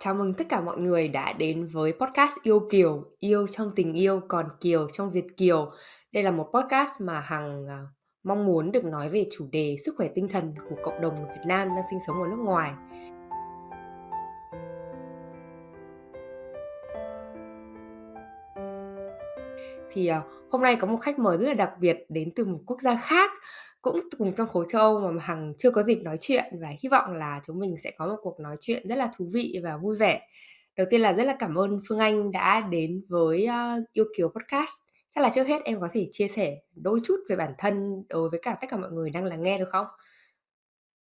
Chào mừng tất cả mọi người đã đến với podcast Yêu Kiều, yêu trong tình yêu còn Kiều trong Việt Kiều. Đây là một podcast mà Hằng à, mong muốn được nói về chủ đề sức khỏe tinh thần của cộng đồng người Việt Nam đang sinh sống ở nước ngoài. Thì à, hôm nay có một khách mời rất là đặc biệt đến từ một quốc gia khác cũng cùng trong khối châu Âu mà Hằng chưa có dịp nói chuyện và hy vọng là chúng mình sẽ có một cuộc nói chuyện rất là thú vị và vui vẻ. Đầu tiên là rất là cảm ơn Phương Anh đã đến với uh, Yêu Kiều Podcast. Chắc là trước hết em có thể chia sẻ đôi chút về bản thân đối với cả tất cả mọi người đang lắng nghe được không?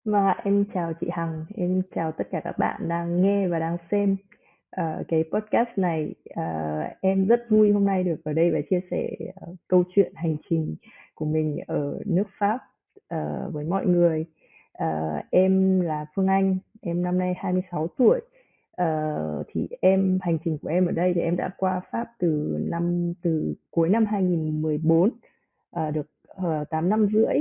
Vâng và em chào chị Hằng, em chào tất cả các bạn đang nghe và đang xem uh, cái podcast này. Uh, em rất vui hôm nay được ở đây và chia sẻ uh, câu chuyện hành trình của mình ở nước Pháp uh, với mọi người. Uh, em là Phương Anh, em năm nay 26 tuổi. Uh, thì em hành trình của em ở đây thì em đã qua Pháp từ năm từ cuối năm 2014 uh, được uh, 8 năm rưỡi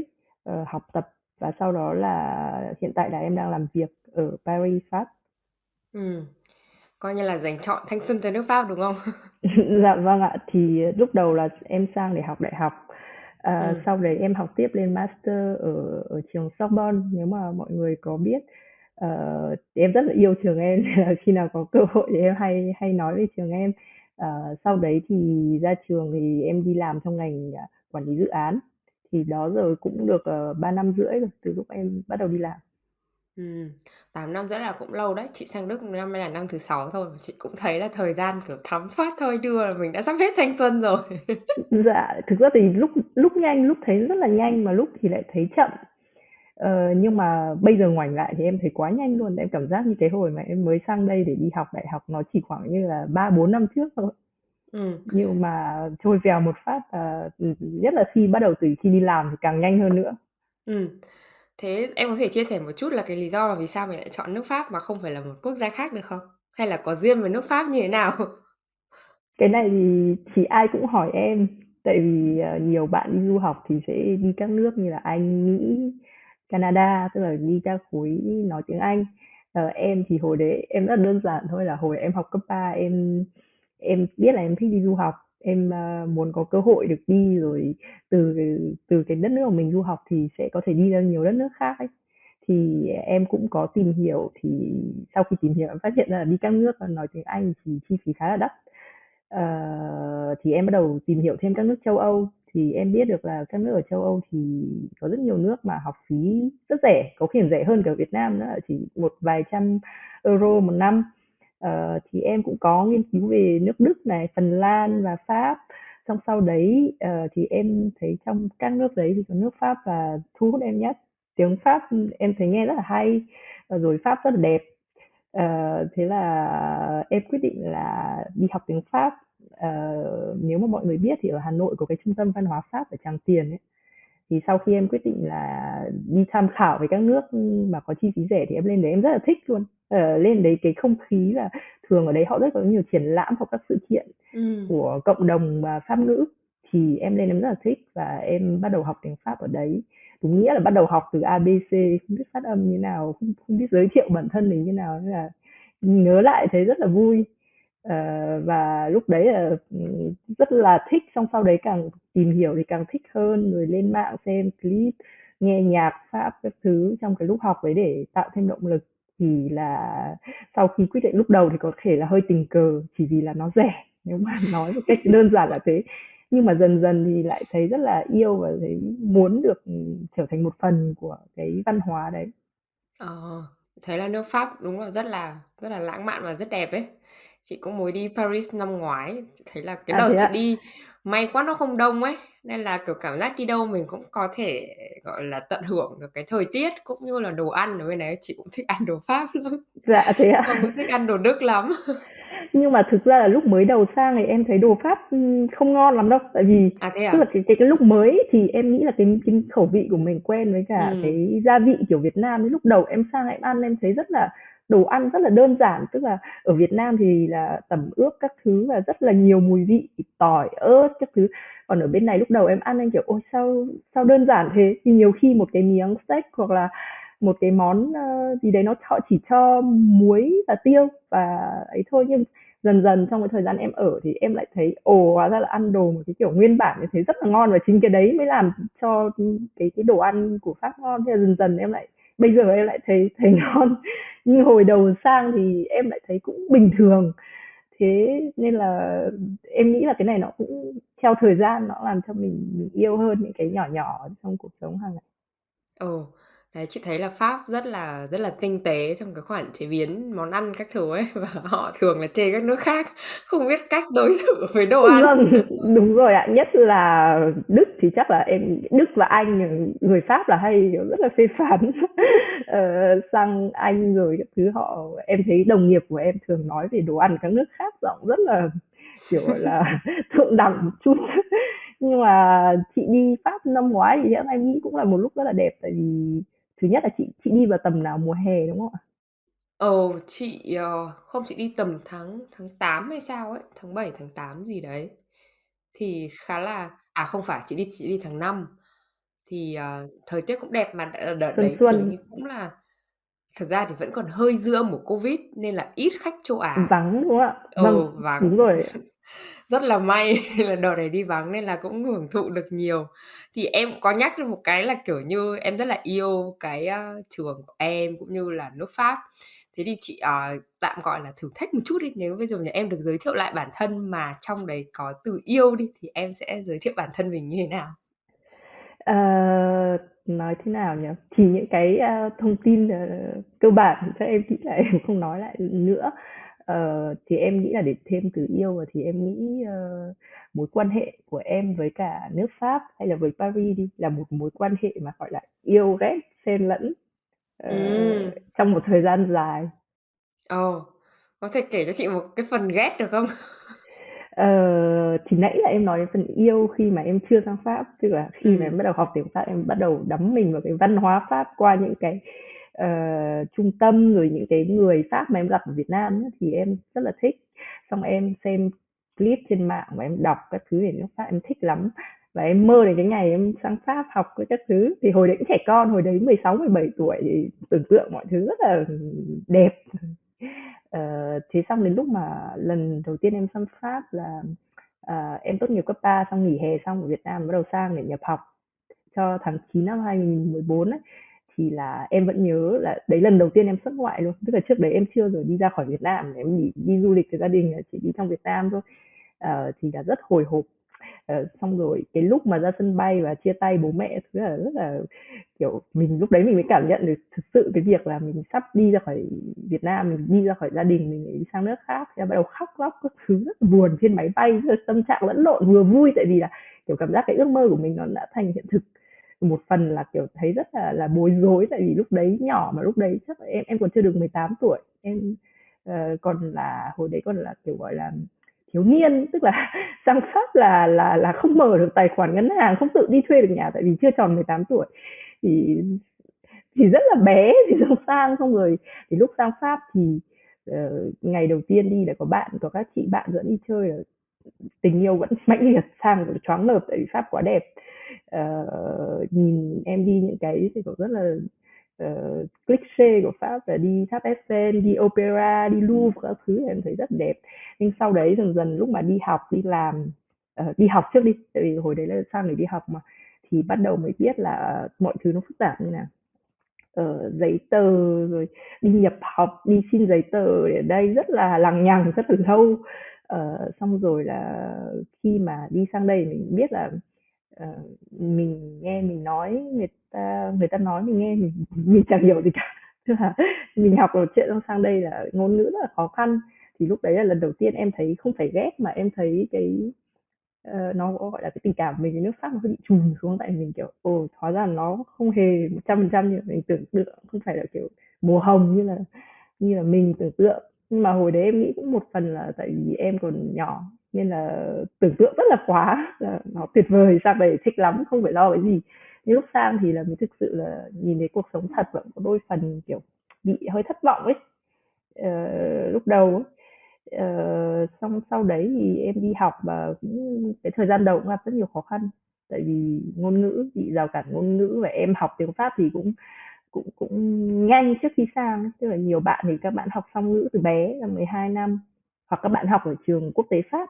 uh, học tập và sau đó là hiện tại là em đang làm việc ở Paris Pháp. Ừ. Coi như là dành chọn thanh xuân cho nước Pháp đúng không? dạ vâng ạ, thì lúc đầu là em sang để học đại học À, ừ. Sau đấy em học tiếp lên master ở ở trường Sorbonne nếu mà mọi người có biết. Uh, em rất là yêu trường em khi nào có cơ hội thì em hay hay nói về trường em. Uh, sau đấy thì ra trường thì em đi làm trong ngành uh, quản lý dự án. Thì đó rồi cũng được uh, 3 năm rưỡi rồi từ lúc em bắt đầu đi làm. Ừ, 8 năm rưỡi là cũng lâu đấy. Chị sang Đức năm nay là năm thứ sáu thôi. Chị cũng thấy là thời gian kiểu thấm thoát thôi đưa là mình đã sắp hết thanh xuân rồi. dạ, thực ra thì lúc lúc nhanh lúc thấy rất là nhanh mà lúc thì lại thấy chậm. Ờ, nhưng mà bây giờ ngoảnh lại thì em thấy quá nhanh luôn. Em cảm giác như cái hồi mà em mới sang đây để đi học đại học nó chỉ khoảng như là 3 4 năm trước thôi. Ừ. Nhưng mà trôi vèo một phát uh, nhất là khi bắt đầu từ khi đi làm thì càng nhanh hơn nữa. Ừ. Thế em có thể chia sẻ một chút là cái lý do là vì sao mình lại chọn nước Pháp mà không phải là một quốc gia khác được không? Hay là có riêng với nước Pháp như thế nào? Cái này thì chỉ ai cũng hỏi em, tại vì ờ, nhiều bạn đi du học thì sẽ đi các nước như là Anh, Mỹ, Canada, tức là đi ra khối nói tiếng Anh. Ờ, em thì hồi đấy em rất đơn giản thôi là hồi em học cấp 3 em em biết là em thích đi du học em uh, muốn có cơ hội được đi rồi từ từ cái đất nước của mình du học thì sẽ có thể đi ra nhiều đất nước khác ấy. Thì em cũng có tìm hiểu thì sau khi tìm hiểu em phát hiện ra là đi các nước nói tiếng Anh thì chi phí khá là đắt. Uh, thì em bắt đầu tìm hiểu thêm các nước châu Âu. Thì em biết được là các nước ở châu Âu thì có rất nhiều nước mà học phí rất rẻ có khi rẻ hơn cả Việt Nam nữa chỉ một vài trăm euro một năm. Ờ, thì em cũng có nghiên cứu về nước Đức này, Phần Lan và Pháp. Xong sau đấy uh, thì em thấy trong các nước đấy thì có nước Pháp là thu hút em nhất. Tiếng Pháp em thấy nghe rất là hay, ờ, rồi Pháp rất là đẹp. Uh, thế là em quyết định là đi học tiếng Pháp. Uh, nếu mà mọi người biết thì ở Hà Nội có cái trung tâm văn hóa Pháp ở Tràng Tiền ấy thì sau khi em quyết định là đi tham khảo về các nước mà có chi phí rẻ thì em lên đấy em rất là thích luôn. Ờ, lên đấy cái không khí là thường ở đấy họ rất có nhiều triển lãm hoặc các sự kiện ừ. của cộng đồng và pháp ngữ. Thì em lên em rất là thích và em bắt đầu học tiếng pháp ở đấy. Đúng nghĩa là bắt đầu học từ abc không biết phát âm như nào không, không biết giới thiệu bản thân mình như nào nên là nhớ lại thấy rất là vui uh, và lúc đấy là ừ, rất là thích xong sau đấy càng tìm hiểu thì càng thích hơn rồi lên mạng xem clip nghe nhạc pháp các thứ trong cái lúc học đấy để tạo thêm động lực thì là sau khi quyết định lúc đầu thì có thể là hơi tình cờ chỉ vì là nó rẻ nếu mà nói một cách đơn giản là thế nhưng mà dần dần thì lại thấy rất là yêu và thấy muốn được ừ, trở thành một phần của cái văn hóa đấy. Ờ, thấy là nước Pháp đúng là rất là rất là lãng mạn và rất đẹp ấy. Chị cũng mới đi Paris năm ngoái, thấy là cái À, đợt chị đi may quá nó không đông ấy, nên là, kiểu, cảm giác đi đâu mình cũng có thể, gọi là, tận hưởng được cái thời tiết cũng như là đồ ăn ở bên đấy. Chị cũng thích ăn đồ Pháp lắm, Dạ, thế ạ? không có thích ăn đồ Đức lắm. Nhưng mà thực ra là lúc mới đầu sang thì em thấy đồ Pháp, không ngon lắm đâu, tại vì À, thế tức là cái cái cái lúc mới thì em nghĩ là cái cái khẩu vị của mình quen với cả Ừm. cái gia vị kiểu Việt Nam, lúc đầu em sang em ăn em thấy rất là đồ ăn rất là đơn giản, tức là ở Việt Nam thì là tẩm ướp các thứ và rất là nhiều mùi vị, tỏi, ớt các thứ. Còn ở bên này lúc đầu em ăn anh kiểu, ôi, sao sao đơn giản thế? Thì nhiều khi một cái miếng steak hoặc là một cái món ờ, gì đấy nó họ chỉ cho muối và tiêu và ấy thôi. Nhưng dần dần trong cái thời gian em ở thì em lại thấy, ồ, hóa ra là ăn đồ một cái kiểu nguyên bản như thế rất là ngon và chính cái đấy mới làm cho cái cái đồ ăn của Pháp ngon. Thế là dần dần em lại bây giờ em lại thấy thấy ngon. Nhưng hồi đầu sang thì em lại thấy cũng bình thường. Thế nên là em nghĩ là cái này nó cũng theo thời gian nó làm cho mình, mình yêu hơn những cái nhỏ nhỏ trong cuộc sống hàng ngày. Ồ, đấy, chị thấy là Pháp rất là rất là tinh tế trong cái khoản chế biến món ăn các thứ ấy, và họ thường là chê các nước khác không biết cách đối xử với đồ ăn. Vâng, đúng rồi ạ. Nhất là Đức thì chắc là em Đức và Anh, người Pháp là hay, kiểu, rất là phê phán. Ờ, sang Anh rồi các thứ họ em thấy đồng nghiệp của em thường nói về đồ ăn các nước khác giọng rất là, kiểu, là, thượng đẳng một chút. Nhưng mà chị đi Pháp năm ngoái thì em nghĩ cũng là một lúc rất là đẹp, tại vì thứ nhất là chị chị đi vào tầm nào? Mùa hè, đúng không ạ? Ồ, chị, ờ, không, chị đi tầm tháng tháng 8 hay sao ấy, tháng 7, tháng 8 gì đấy. Thì khá là à, không phải, chị đi chị đi tháng 5. Thì, ờ, thời tiết cũng đẹp mà đợt Xuân đấy, kiểu xuân. như, cũng là thực ra thì vẫn còn hơi dư âm của Covid nên là ít khách châu Á. Vắng, đúng không ạ? Vâng, Ừ, vắng. đúng rồi. Rất là may là đợt này đi vắng nên là cũng hưởng thụ được nhiều. Thì em có nhắc được một cái là, kiểu như, em rất là yêu cái, a, trường của em cũng như là nước Pháp. Thế thì chị, ờ, tạm gọi là thử thách một chút đi, nếu bây giờ nhà em được giới thiệu lại bản thân mà trong đấy có từ yêu đi, thì em sẽ giới thiệu bản thân mình như thế nào? Ờ, nói thế nào nhỉ? Thì những cái, a, thông tin, ờ, cơ bản chắc em nghĩ là em không nói lại nữa. Ờ, thì em nghĩ là để thêm từ yêu vào thì em nghĩ, ơ, mối quan hệ của em với cả nước Pháp hay là với Paris đi, là một mối quan hệ mà, gọi là, yêu ghét xen lẫn, ờ, Ừm. trong một thời gian dài. Ồ, có thể kể cho chị một cái phần ghét được không? Ờ, thì nãy là em nói đến phần yêu khi mà em chưa sang Pháp, tức là khi mà Ừm. em bắt đầu học tiếng Pháp, em bắt đầu đắm mình vào cái văn hóa Pháp qua những cái, uh, trung tâm, rồi những cái người Pháp mà em gặp ở Việt Nam ấy, thì em rất là thích. Xong em xem clip trên mạng và em đọc các thứ về nước Pháp, em thích lắm. Và em mơ đến cái ngày em sang Pháp học với các thứ. Thì hồi đấy cũng trẻ con, hồi đấy 16, 17 tuổi thì tưởng tượng mọi thứ rất là đẹp. Ờ, thế xong đến lúc mà lần đầu tiên em sang Pháp là, à, em tốt nghiệp cấp 3 xong nghỉ hè xong ở Việt Nam bắt đầu sang để nhập học cho tháng 9 năm 2014 ấy, thì là em vẫn nhớ là đấy lần đầu tiên em xuất ngoại luôn. Tức là trước đấy em chưa rồi đi ra khỏi Việt Nam, em đi, đi du lịch với gia đình chỉ đi trong Việt Nam thôi. uh, thì là rất hồi hộp. uh, xong rồi cái lúc mà ra sân bay và chia tay bố mẹ thứ là rất là kiểu mình lúc đấy mình mới cảm nhận được thực sự cái việc là mình sắp đi ra khỏi Việt Nam, mình đi ra khỏi gia đình, mình đi sang nước khác, thì bắt đầu khóc lóc các thứ rất là buồn trên máy bay, rất là tâm trạng lẫn lộn, vừa vui tại vì là kiểu cảm giác cái ước mơ của mình nó đã thành hiện thực. Một phần là kiểu thấy rất là là bối rối tại vì lúc đấy nhỏ mà lúc đấy chắc là em em còn chưa được 18 tuổi, em uh, còn là hồi đấy còn là kiểu gọi là thiếu niên, tức là sang Pháp là là là không mở được tài khoản ngân hàng, không tự đi thuê được nhà tại vì chưa tròn 18 tuổi. Thì thì rất là bé thì sang sang xong rồi thì lúc sang Pháp thì uh, ngày đầu tiên đi là có bạn có các chị bạn dẫn đi chơi là tình yêu vẫn mãnh liệt sang choáng ngợp tại vì Pháp quá đẹp uh, nhìn em đi những cái thì cũng rất là uh, cliché của Pháp là đi tháp Eiffel, đi opera, đi Louvre các thứ em thấy rất đẹp. Nhưng sau đấy dần dần lúc mà đi học, đi làm, uh, đi học trước đi, tại vì hồi đấy là sang để đi học mà, thì bắt đầu mới biết là mọi thứ nó phức tạp như nào. ở giấy tờ rồi đi nhập học, đi xin giấy tờ ở đây rất là lằng nhằng, rất là lâu uh, xong rồi là khi mà đi sang đây mình biết là uh, mình nghe mình nói người ta người ta nói mình nghe mình mình chẳng hiểu gì cả. Tức là mình học một chuyện xong sang đây là ngôn ngữ rất là khó khăn. Thì lúc đấy là lần đầu tiên em thấy không phải ghét mà em thấy cái uh, nó gọi là cái tình cảm của mình với nước Pháp nó bị trùn xuống tại mình kiểu ồ hóa ra nó không hề một trăm phần trăm như mình tưởng tượng. Không phải là kiểu mùa hồng như là như là mình tưởng tượng nhưng mà hồi đấy em nghĩ cũng một phần là tại vì em còn nhỏ nên là tưởng tượng rất là quá là nó tuyệt vời sang đây thích lắm không phải lo cái gì. Nhưng lúc sang thì là mình thực sự là nhìn thấy cuộc sống thật vẫn có đôi phần kiểu bị hơi thất vọng ấy. Ờ, lúc đầu ấy. Ờ, xong sau đấy thì em đi học và cũng cái thời gian đầu cũng gặp rất nhiều khó khăn. Tại vì ngôn ngữ bị rào cản ngôn ngữ và em học tiếng Pháp thì cũng cũng cũng nhanh trước khi sang, tức là nhiều bạn thì các bạn học song ngữ từ bé là 12 năm, hoặc các bạn học ở trường quốc tế Pháp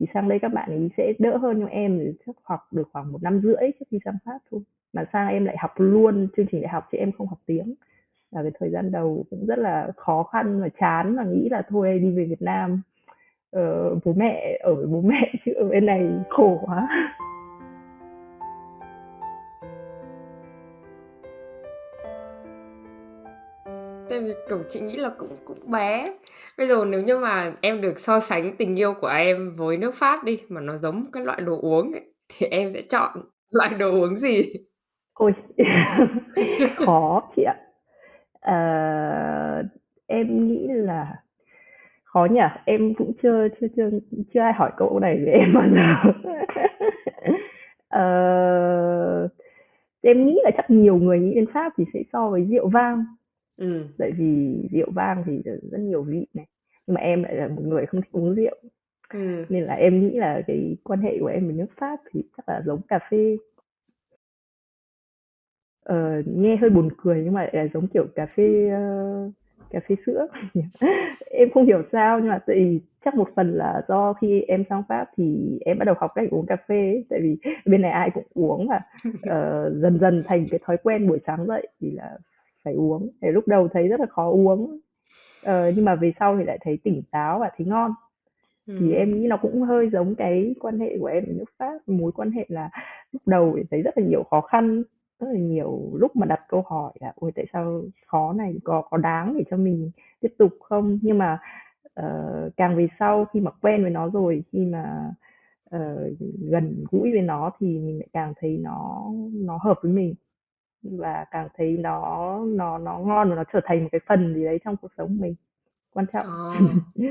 thì sang đây các bạn ấy sẽ đỡ hơn nhưng em thì chắc học được khoảng một năm rưỡi trước khi sang Pháp thôi. Mà sang em lại học luôn chương trình đại học chứ em không học tiếng. Là cái thời gian đầu cũng rất là khó khăn và chán và nghĩ là thôi đi về Việt Nam. Ờ, bố mẹ ở với bố mẹ chứ ở bên này khổ quá. Tại vì, kiểu, chị nghĩ là cũng cũng bé. Bây giờ nếu như mà em được so sánh tình yêu của em với nước Pháp đi, mà nó giống cái loại đồ uống ấy, thì em sẽ chọn loại đồ uống gì? Ôi, khó chị ạ. à, em nghĩ là khó nhỉ, em cũng chưa chưa chưa chưa ai hỏi câu này về em bao giờ. à, em nghĩ là chắc nhiều người nghĩ đến Pháp thì sẽ so với rượu vang. Ừm. Tại vì rượu vang thì rất nhiều vị này, nhưng mà em lại là một người không thích uống rượu. Ừm. Nên là em nghĩ là cái quan hệ của em với nước Pháp thì chắc là giống cà phê. Ờ, nghe hơi buồn cười nhưng mà lại là giống kiểu cà phê, ơ, cà phê sữa. Em không hiểu sao nhưng mà tại vì chắc một phần là do khi em sang Pháp thì em bắt đầu học cách uống cà phê ấy, tại vì bên này ai cũng uống mà, ờ, dần dần thành cái thói quen buổi sáng dậy thì là phải uống. Thì lúc đầu thấy rất là khó uống, ờ, nhưng mà về sau thì lại thấy tỉnh táo và thấy ngon. Thì em nghĩ nó cũng hơi giống cái quan hệ của em với nước Pháp, mối quan hệ là lúc đầu thì thấy rất là nhiều khó khăn, rất là nhiều lúc mà đặt câu hỏi là "Ôi, tại sao khó này, có có đáng để cho mình tiếp tục không?" Nhưng mà, ờ, càng về sau khi mà quen với nó rồi, khi mà, ờ, gần gũi với nó thì mình lại càng thấy nó nó hợp với mình và càng thấy nó nó nó ngon và nó trở thành một cái phần gì đấy trong cuộc sống mình, quan trọng. Ờ.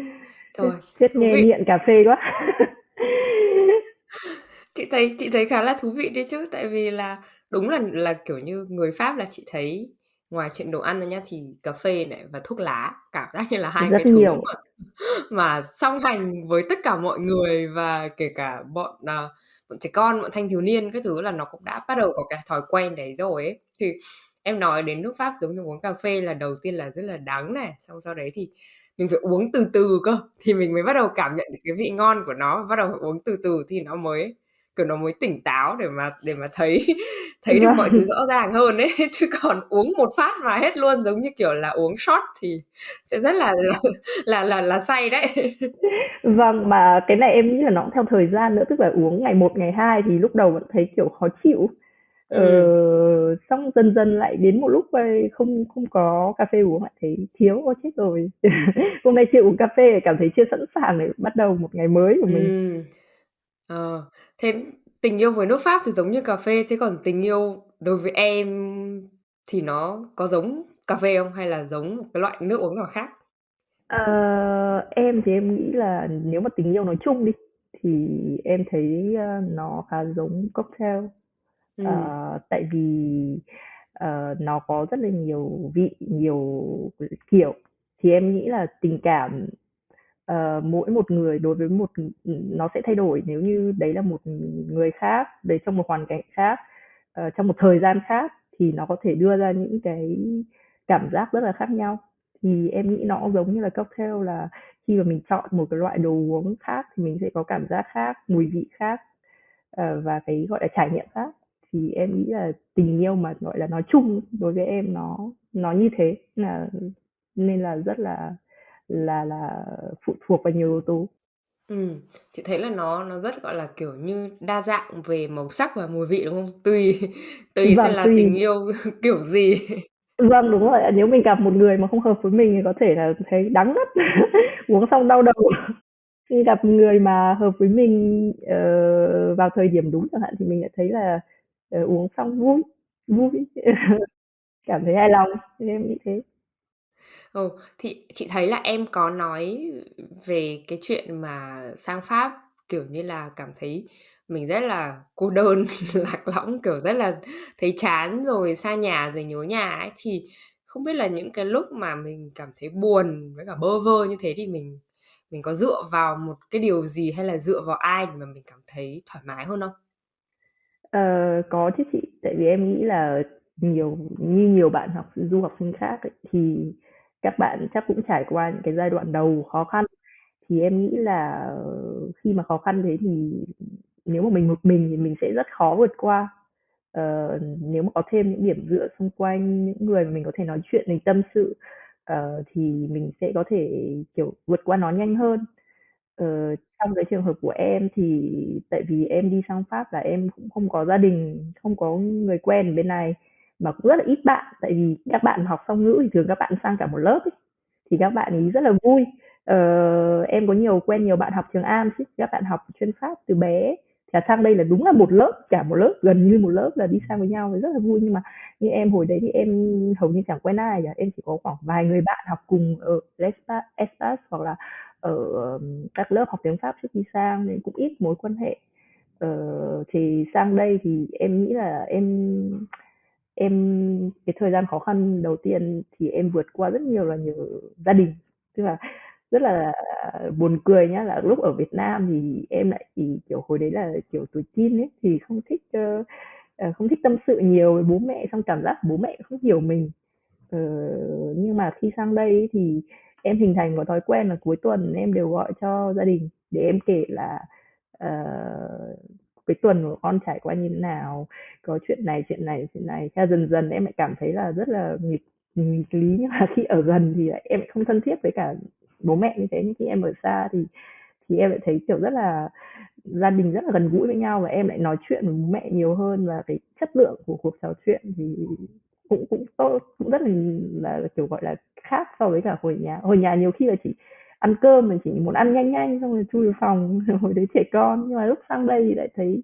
Chết Rồi, chết thú nghe vị. nghiện cà phê quá. Chị thấy chị thấy khá là thú vị đấy chứ, tại vì là đúng là là, kiểu như, người Pháp là chị thấy ngoài chuyện đồ ăn ra nhá, thì cà phê này và thuốc lá, cảm giác như là hai Rất cái thứ nhiều. mà mà song hành với tất cả mọi người và kể cả bọn, ờ, bọn trẻ con, bọn thanh thiếu niên các thứ là nó cũng đã bắt đầu có cái thói quen đấy rồi ấy. Thì em nói đến nước Pháp giống như uống cà phê là đầu tiên là rất là đắng này, xong sau đấy thì mình phải uống từ từ cơ, thì mình mới bắt đầu cảm nhận được cái vị ngon của nó, bắt đầu phải uống từ từ thì nó mới, kiểu, nó mới tỉnh táo để mà để mà thấy thấy được mọi thứ rõ ràng hơn ấy. Chứ còn uống một phát mà hết luôn giống như, kiểu là, uống shot thì sẽ rất là là là là là say đấy. Vâng, mà cái này em nghĩ là nó cũng theo thời gian nữa, tức là uống ngày 1, ngày 2 thì lúc đầu vẫn thấy, kiểu, khó chịu. Ờ, Ừm. xong dần dần lại đến một lúc, không không có cà phê uống lại thấy thiếu, ôi chết rồi! Hôm nay chưa uống cà phê cảm thấy chưa sẵn sàng để bắt đầu một ngày mới của mình. Ừm. Ờ, thế tình yêu với nước Pháp thì giống như cà phê, thế còn tình yêu đối với em thì nó có giống cà phê không hay là giống một cái loại nước uống nào khác? Ờ, em thì em nghĩ là nếu mà tình yêu nói chung đi, thì em thấy, ơ, nó khá giống cocktail. Ờ, Ừm. tại vì, ờ, nó có rất là nhiều vị, nhiều kiểu, thì em nghĩ là tình cảm, uh, mỗi một người đối với một ừ, nó sẽ thay đổi nếu như đấy là một người khác, đấy trong một hoàn cảnh khác, uh, trong một thời gian khác thì nó có thể đưa ra những cái cảm giác rất là khác nhau. Thì em nghĩ nó giống như là cocktail là khi mà mình chọn một cái loại đồ uống khác thì mình sẽ có cảm giác khác, mùi vị khác, uh, và cái, gọi là, trải nghiệm khác. Thì em nghĩ là tình yêu mà, gọi là, nói chung đối với em nó nó như thế, là nên là rất là là là phụ thuộc vào nhiều yếu tố. Ừm, chị thấy là nó nó rất, gọi là, kiểu như, đa dạng về màu sắc và mùi vị, đúng không? Tùy tùy xem Vâng, là tình tùy. yêu kiểu gì. Vâng, đúng rồi ạ. Nếu mình gặp một người mà không hợp với mình thì có thể là thấy đắng ngắt, uống xong đau đầu. Khi gặp người mà hợp với mình, ờ, vào thời điểm đúng chẳng hạn thì mình lại thấy là, ờ, uống xong vui, vui, cảm thấy hài lòng, thì em nghĩ thế. Ừ, thì chị thấy là em có nói về cái chuyện mà sang Pháp, kiểu như là, cảm thấy mình rất là cô đơn, lạc lõng, kiểu, rất là thấy chán rồi xa nhà rồi nhớ nhà ấy. Thì không biết là những cái lúc mà mình cảm thấy buồn với cả bơ vơ như thế thì mình mình có dựa vào một cái điều gì hay là dựa vào ai để mà mình cảm thấy thoải mái hơn không? Ờ, có chứ chị. Tại vì em nghĩ là nhiều như nhiều bạn học du học sinh khác ấy, thì các bạn chắc cũng trải qua những cái giai đoạn đầu khó khăn. Thì em nghĩ là, ờ, khi mà khó khăn thế thì nếu mà mình một mình thì mình sẽ rất khó vượt qua. Ờ, nếu mà có thêm những điểm dựa xung quanh, những người mà mình có thể nói chuyện, mình tâm sự, uh, thì mình sẽ có thể, kiểu, vượt qua nó nhanh hơn. Ờ, trong cái trường hợp của em thì tại vì em đi sang Pháp là em cũng không có gia đình, không có người quen ở bên này, mà cũng rất là ít bạn, tại vì các bạn học song ngữ thì thường các bạn sang cả một lớp ấy, thì các bạn ấy rất là vui. Ờ, em có nhiều quen nhiều bạn học trường Am chứ, các bạn học chuyên Pháp từ bé, thì sang đây là đúng là một lớp, cả một lớp, gần như một lớp là đi sang với nhau thì rất là vui. Nhưng mà như em hồi đấy thì em hầu như chẳng quen ai cả, em chỉ có khoảng vài người bạn học cùng ở Lespa hoặc là ở các lớp học tiếng Pháp trước khi sang nên cũng ít mối quan hệ. Ờ, thì sang đây thì em nghĩ là em em cái thời gian khó khăn đầu tiên thì em vượt qua rất nhiều là nhờ gia đình. Tức là rất là buồn cười nhá, là lúc ở Việt Nam thì em lại chỉ, kiểu, hồi đấy là, kiểu, tuổi teen ấy, thì không thích, uh, không thích tâm sự nhiều với bố mẹ, xong cảm giác bố mẹ không hiểu mình. uh, nhưng mà khi sang đây thì em hình thành một thói quen là cuối tuần em đều gọi cho gia đình để em kể là, cái tuần của con trải qua như thế nào, có chuyện này, chuyện này, chuyện này. Theo dần dần em lại cảm thấy là rất là nghịch nghịch lý, nhưng mà khi ở gần thì lại em lại không thân thiết với cả bố mẹ như thế, nhưng khi em ở xa thì thì em lại thấy, kiểu, rất là gia đình rất là gần gũi với nhau và em lại nói chuyện với bố mẹ nhiều hơn và cái chất lượng của cuộc trò chuyện thì cũng cũng tốt, cũng rất là là, kiểu, gọi là, khác so với cả hồi nhà. Hồi nhà nhiều khi là chỉ ăn cơm mình chỉ muốn ăn nhanh nhanh xong rồi chui vào phòng, hồi đấy trẻ con, nhưng mà lúc sang đây thì lại thấy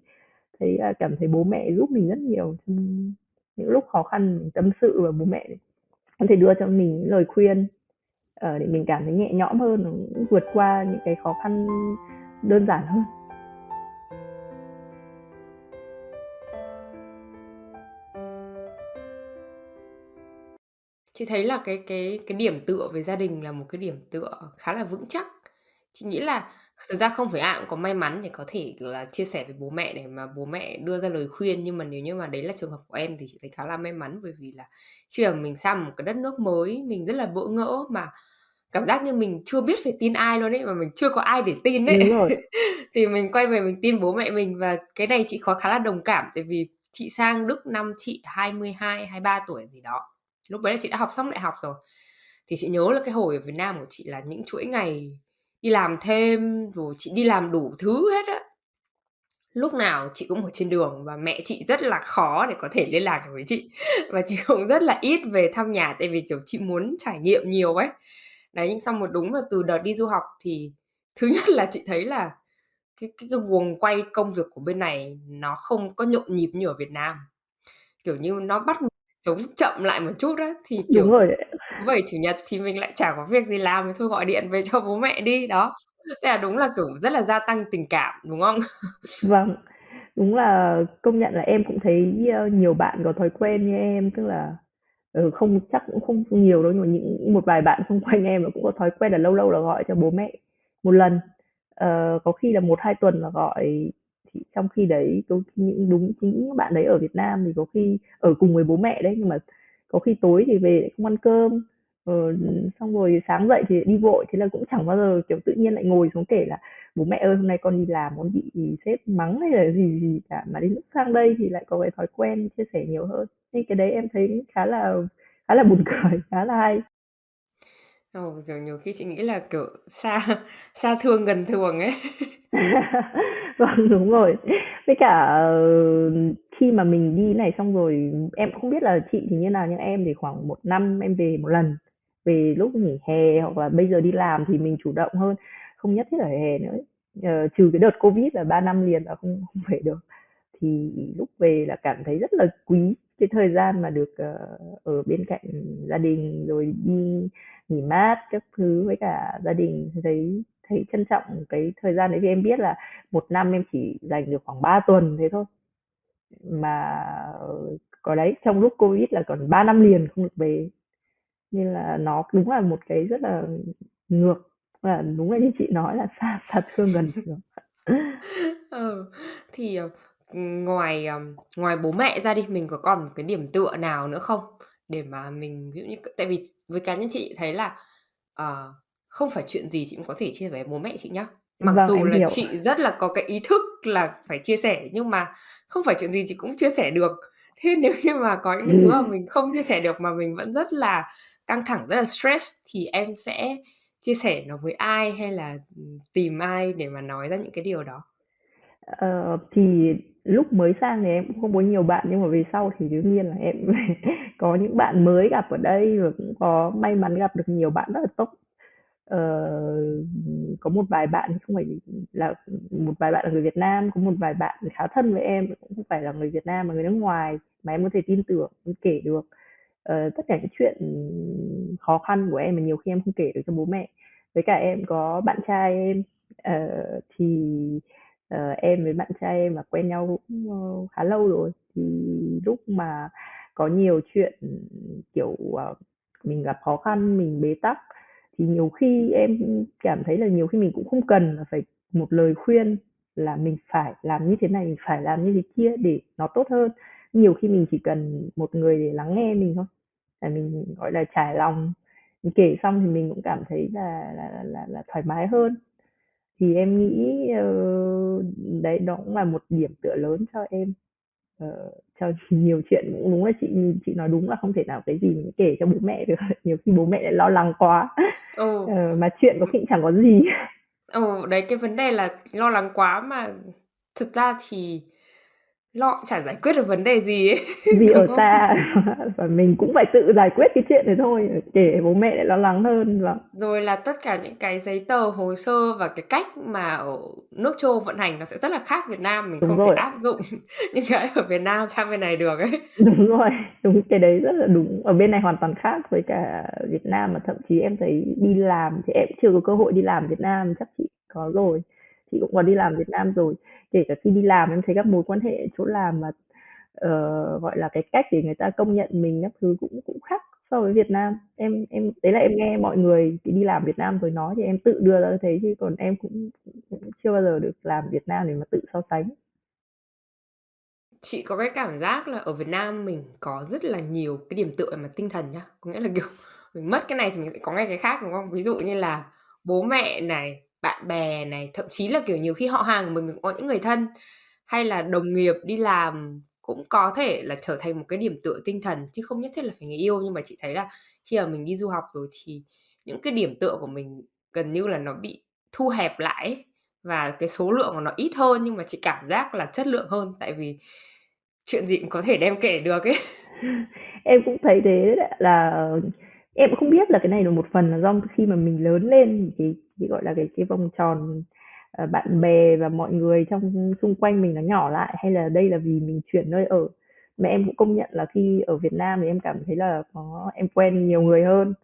thấy, à, cảm thấy bố mẹ giúp mình rất nhiều những lúc khó khăn mình tâm sự và bố mẹ có thể đưa cho mình lời khuyên, ờ, để mình cảm thấy nhẹ nhõm hơn, vượt qua những cái khó khăn đơn giản hơn. Chị thấy là cái cái cái điểm tựa về gia đình là một cái điểm tựa khá là vững chắc. Chị nghĩ là thực ra không phải ai cũng có may mắn để có thể, kiểu là, chia sẻ với bố mẹ để mà bố mẹ đưa ra lời khuyên, nhưng mà nếu như mà đấy là trường hợp của em thì chị thấy khá là may mắn, bởi vì là khi mà mình sang một cái đất nước mới, mình rất là bỡ ngỡ mà cảm giác như mình chưa biết phải tin ai luôn ấy, mà mình chưa có ai để tin ấy. Đúng rồi. Thì mình quay về mình tin bố mẹ mình và cái này chị có khá là đồng cảm, tại vì chị sang Đức năm chị 22, 23 tuổi gì đó. Lúc đấy là chị đã học xong đại học rồi. Thì chị nhớ là cái hồi ở Việt Nam của chị là những chuỗi ngày đi làm thêm, rồi chị đi làm đủ thứ hết á. Lúc nào chị cũng ở trên đường và mẹ chị rất là khó để có thể liên lạc được với chị. Và chị cũng rất là ít về thăm nhà tại vì, kiểu, chị muốn trải nghiệm nhiều ấy. Đấy, nhưng xong một đúng là từ đợt đi du học thì thứ nhất là chị thấy là cái cái cái guồng quay công việc của bên này nó không có nhộn nhịp như ở Việt Nam. Kiểu như, nó bắt sống chậm lại một chút á, thì, Đúng kiểu, rồi ạ. thứ Bảy, Chủ nhật thì mình lại chả có việc gì làm thì thôi gọi điện về cho bố mẹ đi, đó. Thế là đúng là, kiểu, rất là gia tăng tình cảm, đúng không? Vâng, đúng là công nhận là em cũng thấy, ơ, nhiều bạn có thói quen như em, tức là, ừ, không chắc cũng không nhiều đâu, nhưng mà những một vài bạn xung quanh em là cũng có thói quen là lâu lâu là gọi cho bố mẹ một lần. Ờ, có khi là 1-2 tuần là gọi, trong khi đấy tôi khi những đúng những bạn đấy ở Việt Nam thì có khi ở cùng với bố mẹ đấy, nhưng mà có khi tối thì về lại không ăn cơm, ờ, xong rồi sáng dậy thì đi vội, thế là cũng chẳng bao giờ, kiểu, tự nhiên lại ngồi xuống kể là "Bố mẹ ơi, hôm nay con đi làm con bị sếp mắng" hay là gì gì cả, mà đến lúc sang đây thì lại có cái thói quen chia sẻ nhiều hơn. Nên cái đấy em thấy khá là khá là buồn cười, khá là hay. Ồ, kiểu, nhiều khi chị nghĩ là, kiểu, xa xa thương gần thường ấy. Vâng, đúng rồi. Với cả, ờ, khi mà mình đi này xong rồi em không biết là chị thì như nào, nhưng em thì khoảng 1 năm em về 1 lần, về lúc nghỉ hè hoặc là bây giờ đi làm thì mình chủ động hơn, không nhất thiết là hè nữa. Ờ, trừ cái đợt Covid là 3 năm liền là không không về được, thì lúc về là cảm thấy rất là quý cái thời gian mà được, ờ, ở bên cạnh gia đình, rồi đi nghỉ mát các thứ với cả gia đình, thấy thấy trân trọng cái thời gian đấy. Vì em biết là một năm em chỉ dành được khoảng 3 tuần thế thôi, mà ờ, có đấy, trong lúc Covid là còn 3 năm liền không được về, nên là nó đúng là một cái rất là ngược, và đúng là như chị nói là xa thật thương gần thuồng. Ừ, thì, ờ, ngoài, ờm, ngoài bố mẹ ra đi, mình có còn một cái điểm tựa nào nữa không? Để mà mình ví dụ như c tại vì với cá nhân chị thấy là, ờ, không phải chuyện gì chị cũng có thể chia sẻ với bố mẹ chị nhá. Mặc Vâng, dù em là hiểu. chị rất là có cái ý thức là phải chia sẻ, nhưng mà không phải chuyện gì chị cũng chia sẻ được. Thế nếu như mà có những cái thứ mà mình không chia sẻ được mà mình vẫn rất là căng thẳng, rất là stress thì em sẽ chia sẻ nó với ai hay là, ừm, tìm ai để mà nói ra những cái điều đó? Uh, thì lúc mới sang thì em cũng không có nhiều bạn, nhưng mà về sau thì đương nhiên là em có những bạn mới gặp ở đây và cũng có may mắn gặp được nhiều bạn rất là tốt. uh, có một vài bạn không phải là một vài bạn là người Việt Nam, có một vài bạn khá thân với em cũng không phải là người Việt Nam mà người nước ngoài mà em có thể tin tưởng, em kể được, uh, tất cả những chuyện khó khăn của em mà nhiều khi em không kể được cho bố mẹ. Với cả em có bạn trai em, uh, thì, uh, em với bạn trai em là quen nhau cũng, uh, khá lâu rồi, thì lúc mà có nhiều chuyện, kiểu, uh, mình gặp khó khăn, mình bế tắc thì nhiều khi em cảm thấy là nhiều khi mình cũng không cần là phải một lời khuyên là mình phải làm như thế này, mình phải làm như thế kia để nó tốt hơn. Nhiều khi mình chỉ cần một người để lắng nghe mình thôi, là mình, gọi là, trải lòng, mình kể xong thì mình cũng cảm thấy là là là là thoải mái hơn. Thì em nghĩ, ờ, đấy, đó cũng là một điểm tựa lớn cho em, ờ, cho nhiều chuyện cũng đúng là chị chị nói đúng là không thể nào cái gì mình kể cho bố mẹ được, nhiều khi bố mẹ lại lo lắng quá, Ừ. ờ, mà chuyện có khi chẳng có gì. Ừ, đấy, cái vấn đề là lo lắng quá mà thực ra thì cũng chả giải quyết được vấn đề gì ấy, Vì đúng ở không? xa và mình cũng phải tự giải quyết cái chuyện này thôi, kể bố mẹ lại lo lắng hơn, vâng. Rồi là tất cả những cái giấy tờ, hồ sơ và cái cách mà ở nước châu Âu vận hành nó sẽ rất là khác Việt Nam, mình Đúng không thể rồi áp dụng những cái ở Việt Nam sang bên này được ấy. Đúng rồi, đúng, cái đấy rất là đúng. Ở bên này hoàn toàn khác với cả Việt Nam, mà thậm chí em thấy đi làm thì em cũng chưa có cơ hội đi làm Việt Nam, chắc chị có rồi. Chị cũng có đi làm Việt Nam rồi. Kể cả khi đi làm em thấy các mối quan hệ chỗ làm mà, uh, gọi là, cái cách để người ta công nhận mình các thứ cũng cũng khác so với Việt Nam. Em em đấy là em nghe mọi người đi làm Việt Nam rồi nói thì em tự đưa ra thế, chứ còn em cũng cũng chưa bao giờ được làm Việt Nam để mà tự so sánh. Chị có cái cảm giác là ở Việt Nam mình có rất là nhiều cái điểm tựa về mặt tinh thần nhá. Có nghĩa là, kiểu, mình mất cái này thì mình sẽ có ngay cái khác, đúng không? Ví dụ như là bố mẹ này, bạn bè này, thậm chí là, kiểu, nhiều khi họ hàng của mình, mình cũng có những người thân, hay là đồng nghiệp đi làm cũng có thể là trở thành một cái điểm tựa tinh thần, chứ không nhất thiết là phải người yêu. Nhưng mà chị thấy là khi mà mình đi du học rồi thì những cái điểm tựa của mình gần như là nó bị thu hẹp lại ấy, và cái số lượng của nó ít hơn nhưng mà chị cảm giác là chất lượng hơn, tại vì chuyện gì cũng có thể đem kể được ấy. Em cũng thấy thế đấy, là em cũng không biết là cái này là một phần là do khi mà mình lớn lên thì cái chỉ gọi là, cái cái vòng tròn, ờ, bạn bè và mọi người trong xung quanh mình nó nhỏ lại, hay là đây là vì mình chuyển nơi ở. mẹ em cũng công nhận là khi ở Việt Nam thì em cảm thấy là có em quen nhiều người hơn.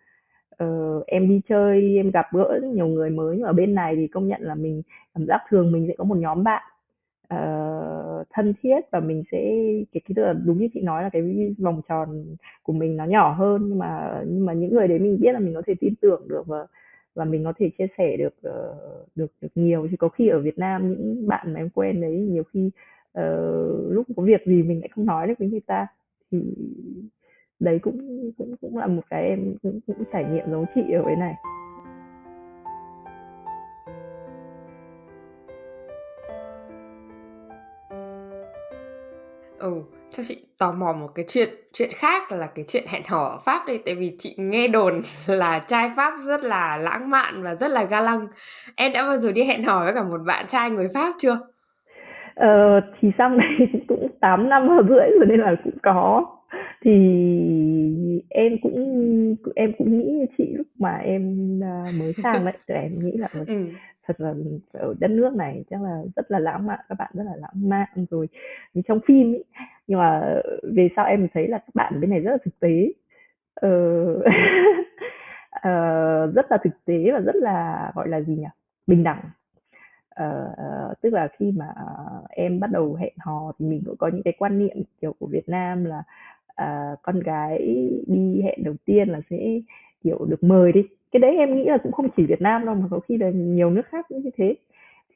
Ờ, em đi chơi, em gặp gỡ nhiều người mới, nhưng ở bên này thì công nhận là mình cảm giác thường mình sẽ có một nhóm bạn, uh, thân thiết và mình sẽ cái cái tức là đúng như chị nói là cái vòng tròn của mình nó nhỏ hơn, nhưng mà nhưng mà những người đấy mình biết là mình có thể tin tưởng được và và mình có thể chia sẻ được, ờ, được được nhiều. Chứ có khi ở Việt Nam những bạn mà em quen đấy nhiều khi, uh, lúc có việc gì mình lại không nói được với người ta, thì đấy cũng cũng cũng là một cái em cũng cũng trải nghiệm giống chị ở bên này. Ừ, cho chị tò mò một cái chuyện chuyện khác là cái chuyện hẹn hò ở Pháp đi, tại vì chị nghe đồn là trai Pháp rất là lãng mạn và rất là ga lăng. Em đã bao giờ đi hẹn hò với cả một bạn trai người Pháp chưa? Ờ, thì sang đây cũng 8 năm rưỡi rồi nên là cũng có. Thì em cũng em cũng nghĩ như chị lúc mà em, a, mới sang đấy, thì em nghĩ là, ờ, Ừm. thật là ở đất nước này chắc là rất là lãng mạn, các bạn rất là lãng mạn rồi như trong phim ấy. Nhưng mà về sau em thấy là các bạn bên này rất là thực tế. Ờ, ờ, rất là thực tế và rất là, gọi là gì nhỉ, bình đẳng. Ờ, ờ, tức là khi mà em bắt đầu hẹn hò thì mình cũng có những cái quan niệm, kiểu, của Việt Nam là, uh, con gái đi hẹn đầu tiên là sẽ, kiểu, được mời đi. Cái đấy em nghĩ là cũng không chỉ Việt Nam đâu, mà có khi là nhiều nước khác cũng như thế.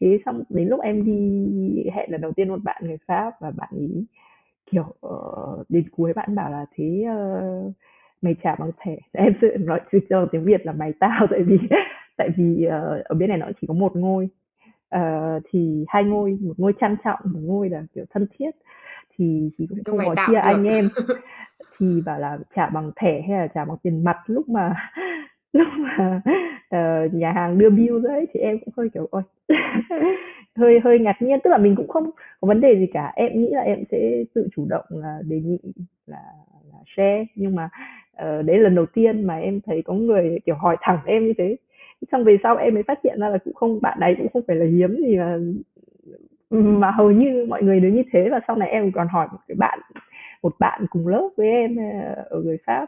Thế xong đến lúc em đi hẹn lần đầu tiên một bạn người Pháp và bạn ấy, kiểu, ờ, đến cuối bạn bảo là "Thế, ơ, mày trả bằng thẻ?" Em sẽ nói ra bằng tiếng Việt là "Mày tao" tại vì tại vì, ờ, ở bên này nó chỉ có một ngôi, ờ, thì hai ngôi, một ngôi trang trọng, một ngôi là, kiểu, thân thiết, thì thì cũng không có chia được. anh em. Thì bảo là trả bằng thẻ hay là trả bằng tiền mặt lúc mà lúc mà, ờ, nhà hàng đưa bill ra ấy, thì em cũng hơi, kiểu, ôi, hơi hơi ngạc nhiên. Tức là mình cũng không có vấn đề gì cả, em nghĩ là em sẽ tự chủ động là đề nghị là là share, nhưng mà, uh, đấy là lần đầu tiên mà em thấy có người, kiểu, hỏi thẳng em như thế. Xong về sau em mới phát hiện ra là cũng không bạn đấy cũng không phải là hiếm gì mà mà hầu như mọi người đều như thế. Và sau này em còn hỏi một cái bạn một bạn cùng lớp với em, ờ, ở người Pháp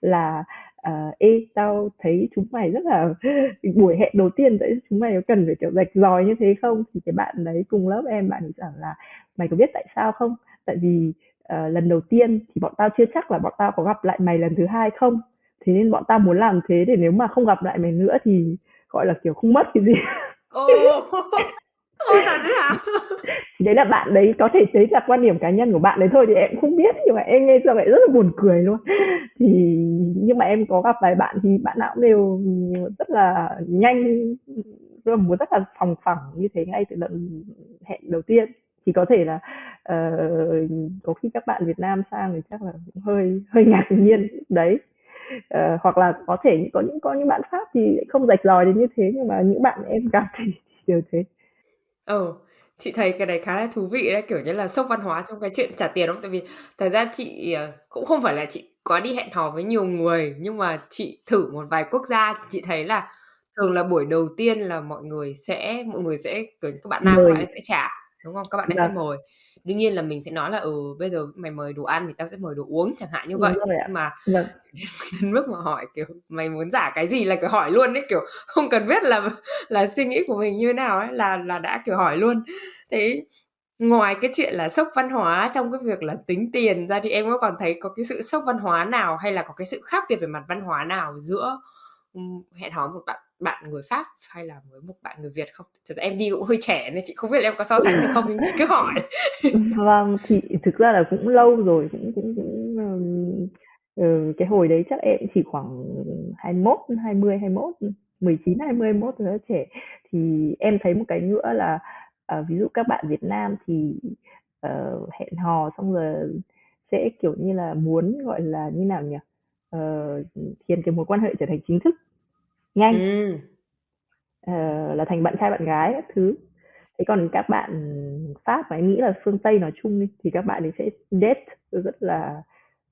là, ờ, "Ê, tao thấy chúng mày rất là buổi hẹn đầu tiên đấy chúng mày có cần phải, kiểu, rạch ròi như thế không?" Thì cái bạn đấy cùng lớp em, bạn ấy bảo là "Mày có biết tại sao không? Tại vì, ờ, lần đầu tiên thì bọn tao chưa chắc là bọn tao có gặp lại mày lần thứ hai không. Thế nên bọn tao muốn làm thế để nếu mà không gặp lại mày nữa thì, gọi là, kiểu, không mất cái gì." Ồ! Ồ, thật đấy hả? Đấy là bạn đấy có thể đấy là quan điểm cá nhân của bạn đấy thôi thì em không biết, nhưng mà em nghe xong lại rất là buồn cười luôn. Thì nhưng mà em có gặp vài bạn thì bạn nào cũng đều, ừ, rất là nhanh, tức là muốn rất là phòng phẳng như thế ngay từ lần hẹn đầu tiên. Thì có thể là, uh, có khi các bạn Việt Nam sang thì chắc là cũng hơi hơi ngạc nhiên đấy. uh, hoặc là có thể có những có những bạn Pháp thì không rạch ròi đến như thế, nhưng mà những bạn em gặp thì đều thế. Ừ, chị thấy cái đấy khá là thú vị đấy, kiểu như là, sốc văn hóa trong cái chuyện trả tiền, không? Tại vì thật ra chị, ờ, cũng không phải là chị có đi hẹn hò với nhiều người, nhưng mà chị thử một vài quốc gia thì chị thấy là thường là buổi đầu tiên là mọi người sẽ mọi người sẽ, kiểu, các bạn nam các bạn Mời sẽ trả, đúng không? Các bạn ấy sẽ vâng. mời. Đương nhiên là mình sẽ nói là "Ừ, bây giờ mày mời đồ ăn thì tao sẽ mời đồ uống", chẳng hạn như Đúng vậy. rồi ạ. Nhưng mà Vâng. đến mức mà hỏi, kiểu, "Mày muốn trả cái gì?" là, kiểu, hỏi luôn ấy, kiểu, không cần biết là là suy nghĩ của mình như thế nào ấy, là là đã, kiểu, hỏi luôn. Thế ngoài cái chuyện là sốc văn hóa trong cái việc là tính tiền ra thì em có còn thấy có cái sự sốc văn hóa nào, hay là có cái sự khác biệt về mặt văn hóa nào giữa, hẹn hò một bạn bạn người Pháp hay là với một bạn người Việt không? Thật ra em đi cũng hơi trẻ nên chị không biết là em có so sánh được không, nhưng chị cứ hỏi. Vâng, thì thực ra là cũng lâu rồi, cũng cũng cũng, ừ, cái hồi đấy chắc em chỉ khoảng 21, 20, 21, 19, 20, 21 rất là trẻ. Thì em thấy một cái nữa là, ờ, ví dụ các bạn Việt Nam thì, ờ, hẹn hò xong rồi sẽ, kiểu như là, muốn, gọi là, như nào nhỉ? Ờ, khiến cái mối quan hệ trở thành chính thức, nhanh. Ừm. Ờ, là thành bạn trai bạn gái các thứ. Thế còn các bạn Pháp mà em nghĩ là phương Tây nói chung đi, thì các bạn ấy sẽ date rất là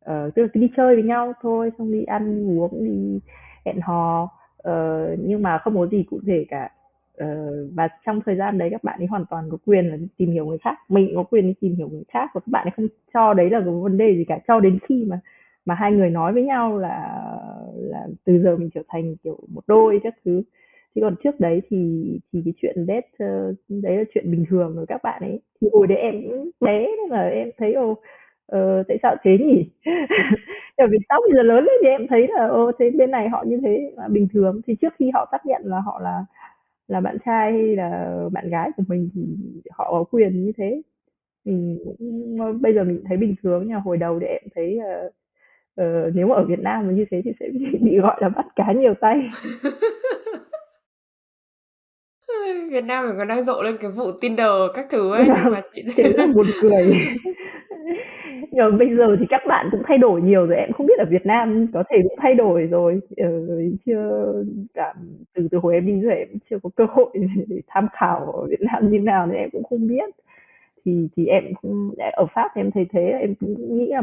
ờ, tức là cứ đi chơi với nhau thôi, xong đi ăn uống, đi hẹn hò, ờ, nhưng mà không có gì cụ thể cả. Ờ, và trong thời gian đấy các bạn ấy hoàn toàn có quyền là đi tìm hiểu người khác, mình cũng có quyền đi tìm hiểu người khác và các bạn ấy không cho đấy là có vấn đề gì cả, cho đến khi mà mà hai người nói với nhau là là từ giờ mình trở thành, kiểu, một đôi các thứ. Chứ còn trước đấy thì thì cái chuyện date, ờ, đấy là chuyện bình thường rồi các bạn ấy. Thì hồi đấy em cũng bé nên là em thấy, ồ, ờ, tại sao thế nhỉ? Tại vì sau bây giờ lớn lên thì em thấy là, ô thế bên này họ như thế là bình thường. Thì trước khi họ xác nhận là họ là là bạn trai hay là bạn gái của mình thì họ có quyền như thế. Mình cũng bây giờ mình thấy bình thường, nhưng mà hồi đầu thì em thấy, uh, ờ, nếu mà ở Việt Nam mà như thế thì sẽ bị bị gọi là bắt cá nhiều tay. Việt Nam mình còn đang rộ lên cái vụ Tinder các thứ ấy, nhưng mà chị thế là buồn cười. Nhưng mà bây giờ thì các bạn cũng thay đổi nhiều rồi, em không biết ở Việt Nam có thể cũng thay đổi rồi, ờ, chưa cảm từ từ hồi em đi giờ em chưa có cơ hội để để tham khảo ở Việt Nam như nào nên em cũng không biết. Thì thì em cũng ở Pháp thì em thấy thế, em cũng nghĩ là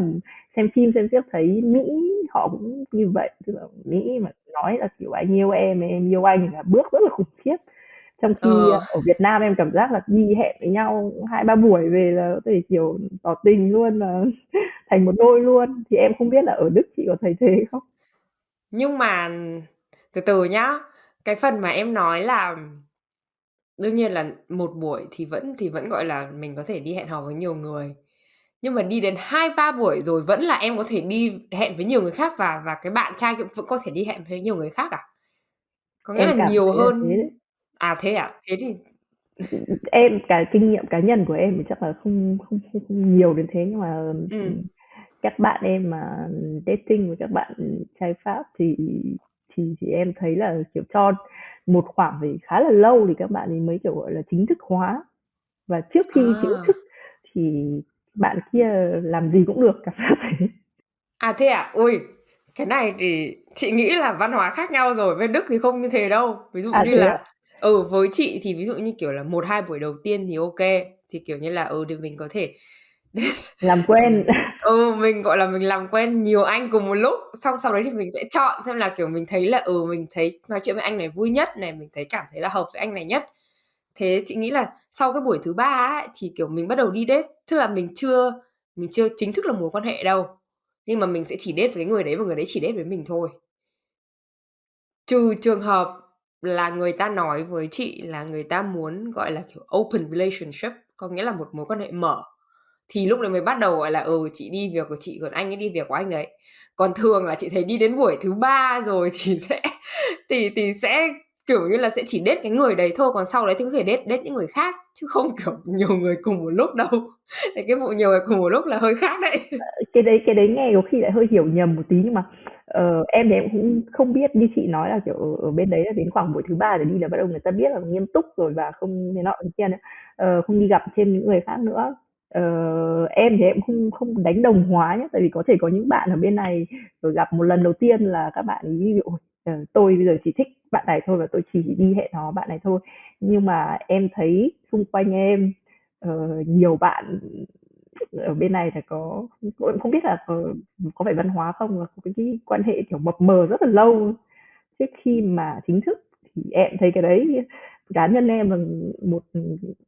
xem phim xem xiếc thấy Mỹ họ cũng như vậy, tức là Mỹ mà nói là, kiểu, "Anh yêu em, em yêu anh" là bước rất là khủng khiếp. Trong khi Ờ. ở Việt Nam em cảm giác là đi hẹn với nhau 2-3 buổi về là có thể, kiểu, tỏ tình luôn, là thành một đôi luôn. Thì em không biết là ở Đức chị có thấy thế không? Nhưng mà từ từ nhá, cái phần mà em nói là đương nhiên là một buổi thì vẫn thì vẫn, gọi là, mình có thể đi hẹn hò với nhiều người. Nhưng mà đi đến 2-3 buổi rồi vẫn là em có thể đi hẹn với nhiều người khác và và cái bạn trai cũng vẫn có thể đi hẹn với nhiều người khác à? Có nghĩa Em là cảm nhiều thấy là thế hơn đấy. à, thế à? Thế thì Em cái kinh nghiệm cá nhân của em thì chắc là không không không không nhiều đến thế, nhưng mà, Ừm. các bạn em mà dating với các bạn trai Pháp thì thì thì em thấy là, kiểu, cho một khoảng thì khá là lâu thì các bạn ấy mới, kiểu, gọi là, chính thức hóa. Và trước khi chính thức À! thì bạn kia làm gì cũng được, cảm giác thế. À, thế à? Ôi, cái này thì chị nghĩ là văn hóa khác nhau rồi, bên Đức thì không như thế đâu. Ví dụ À, như là ạ? ừ, với chị thì ví dụ như, kiểu là, 1-2 buổi đầu tiên thì kê, thì, kiểu như là, ừ, thì mình có thể Làm quen ừ, mình, gọi là, mình làm quen nhiều anh cùng một lúc, xong sau đấy thì mình sẽ chọn xem là, kiểu, mình thấy là, ừ, mình thấy nói chuyện với anh này vui nhất này, mình thấy cảm thấy là hợp với anh này nhất. Thế chị nghĩ là sau cái buổi thứ 3 á, thì, kiểu, mình bắt đầu đi date, tức là mình chưa mình chưa chính thức là mối quan hệ đâu, nhưng mà mình sẽ chỉ date với cái người đấy và người đấy chỉ date với mình thôi. Trừ trường hợp là người ta nói với chị là người ta muốn, gọi là, kiểu, open relationship, có nghĩa là một mối quan hệ mở, thì lúc đấy mới bắt đầu, gọi là, ừ, chị đi việc của chị, còn anh ấy đi việc của anh đấy Còn thường là chị thấy đi đến buổi thứ ba rồi thì sẽ thì thì sẽ, kiểu như là, sẽ chỉ đết cái người đấy thôi, còn sau đấy thì có thể đết đết những người khác, chứ không, kiểu, nhiều người cùng một lúc đâu. Thì cái vụ nhiều người cùng một lúc là hơi khác đấy. Ờ, cái đấy cái đấy nghe có khi lại hơi hiểu nhầm một tí, nhưng mà, uh, em thì em cũng không biết như chị nói là, kiểu, ở ở bên đấy là đến khoảng buổi thứ ba rồi đi là bắt đầu người ta biết là nghiêm túc rồi và không thế nọ thế kia nữa, uh, không đi gặp thêm những người khác nữa uh, em thì em không không đánh đồng hóa nhé tại vì có thể có những bạn ở bên này, rồi gặp một lần đầu tiên là các bạn ví dụ, ờ, tôi bây giờ chỉ thích bạn này thôi và tôi chỉ đi hẹn hò bạn này thôi. Nhưng mà em thấy xung quanh em, uh, nhiều bạn ở bên này là có em không biết là có có phải văn hóa không, là có cái cái quan hệ, kiểu, mập mờ rất là lâu trước khi mà chính thức, thì em thấy cái đấy cá nhân em là một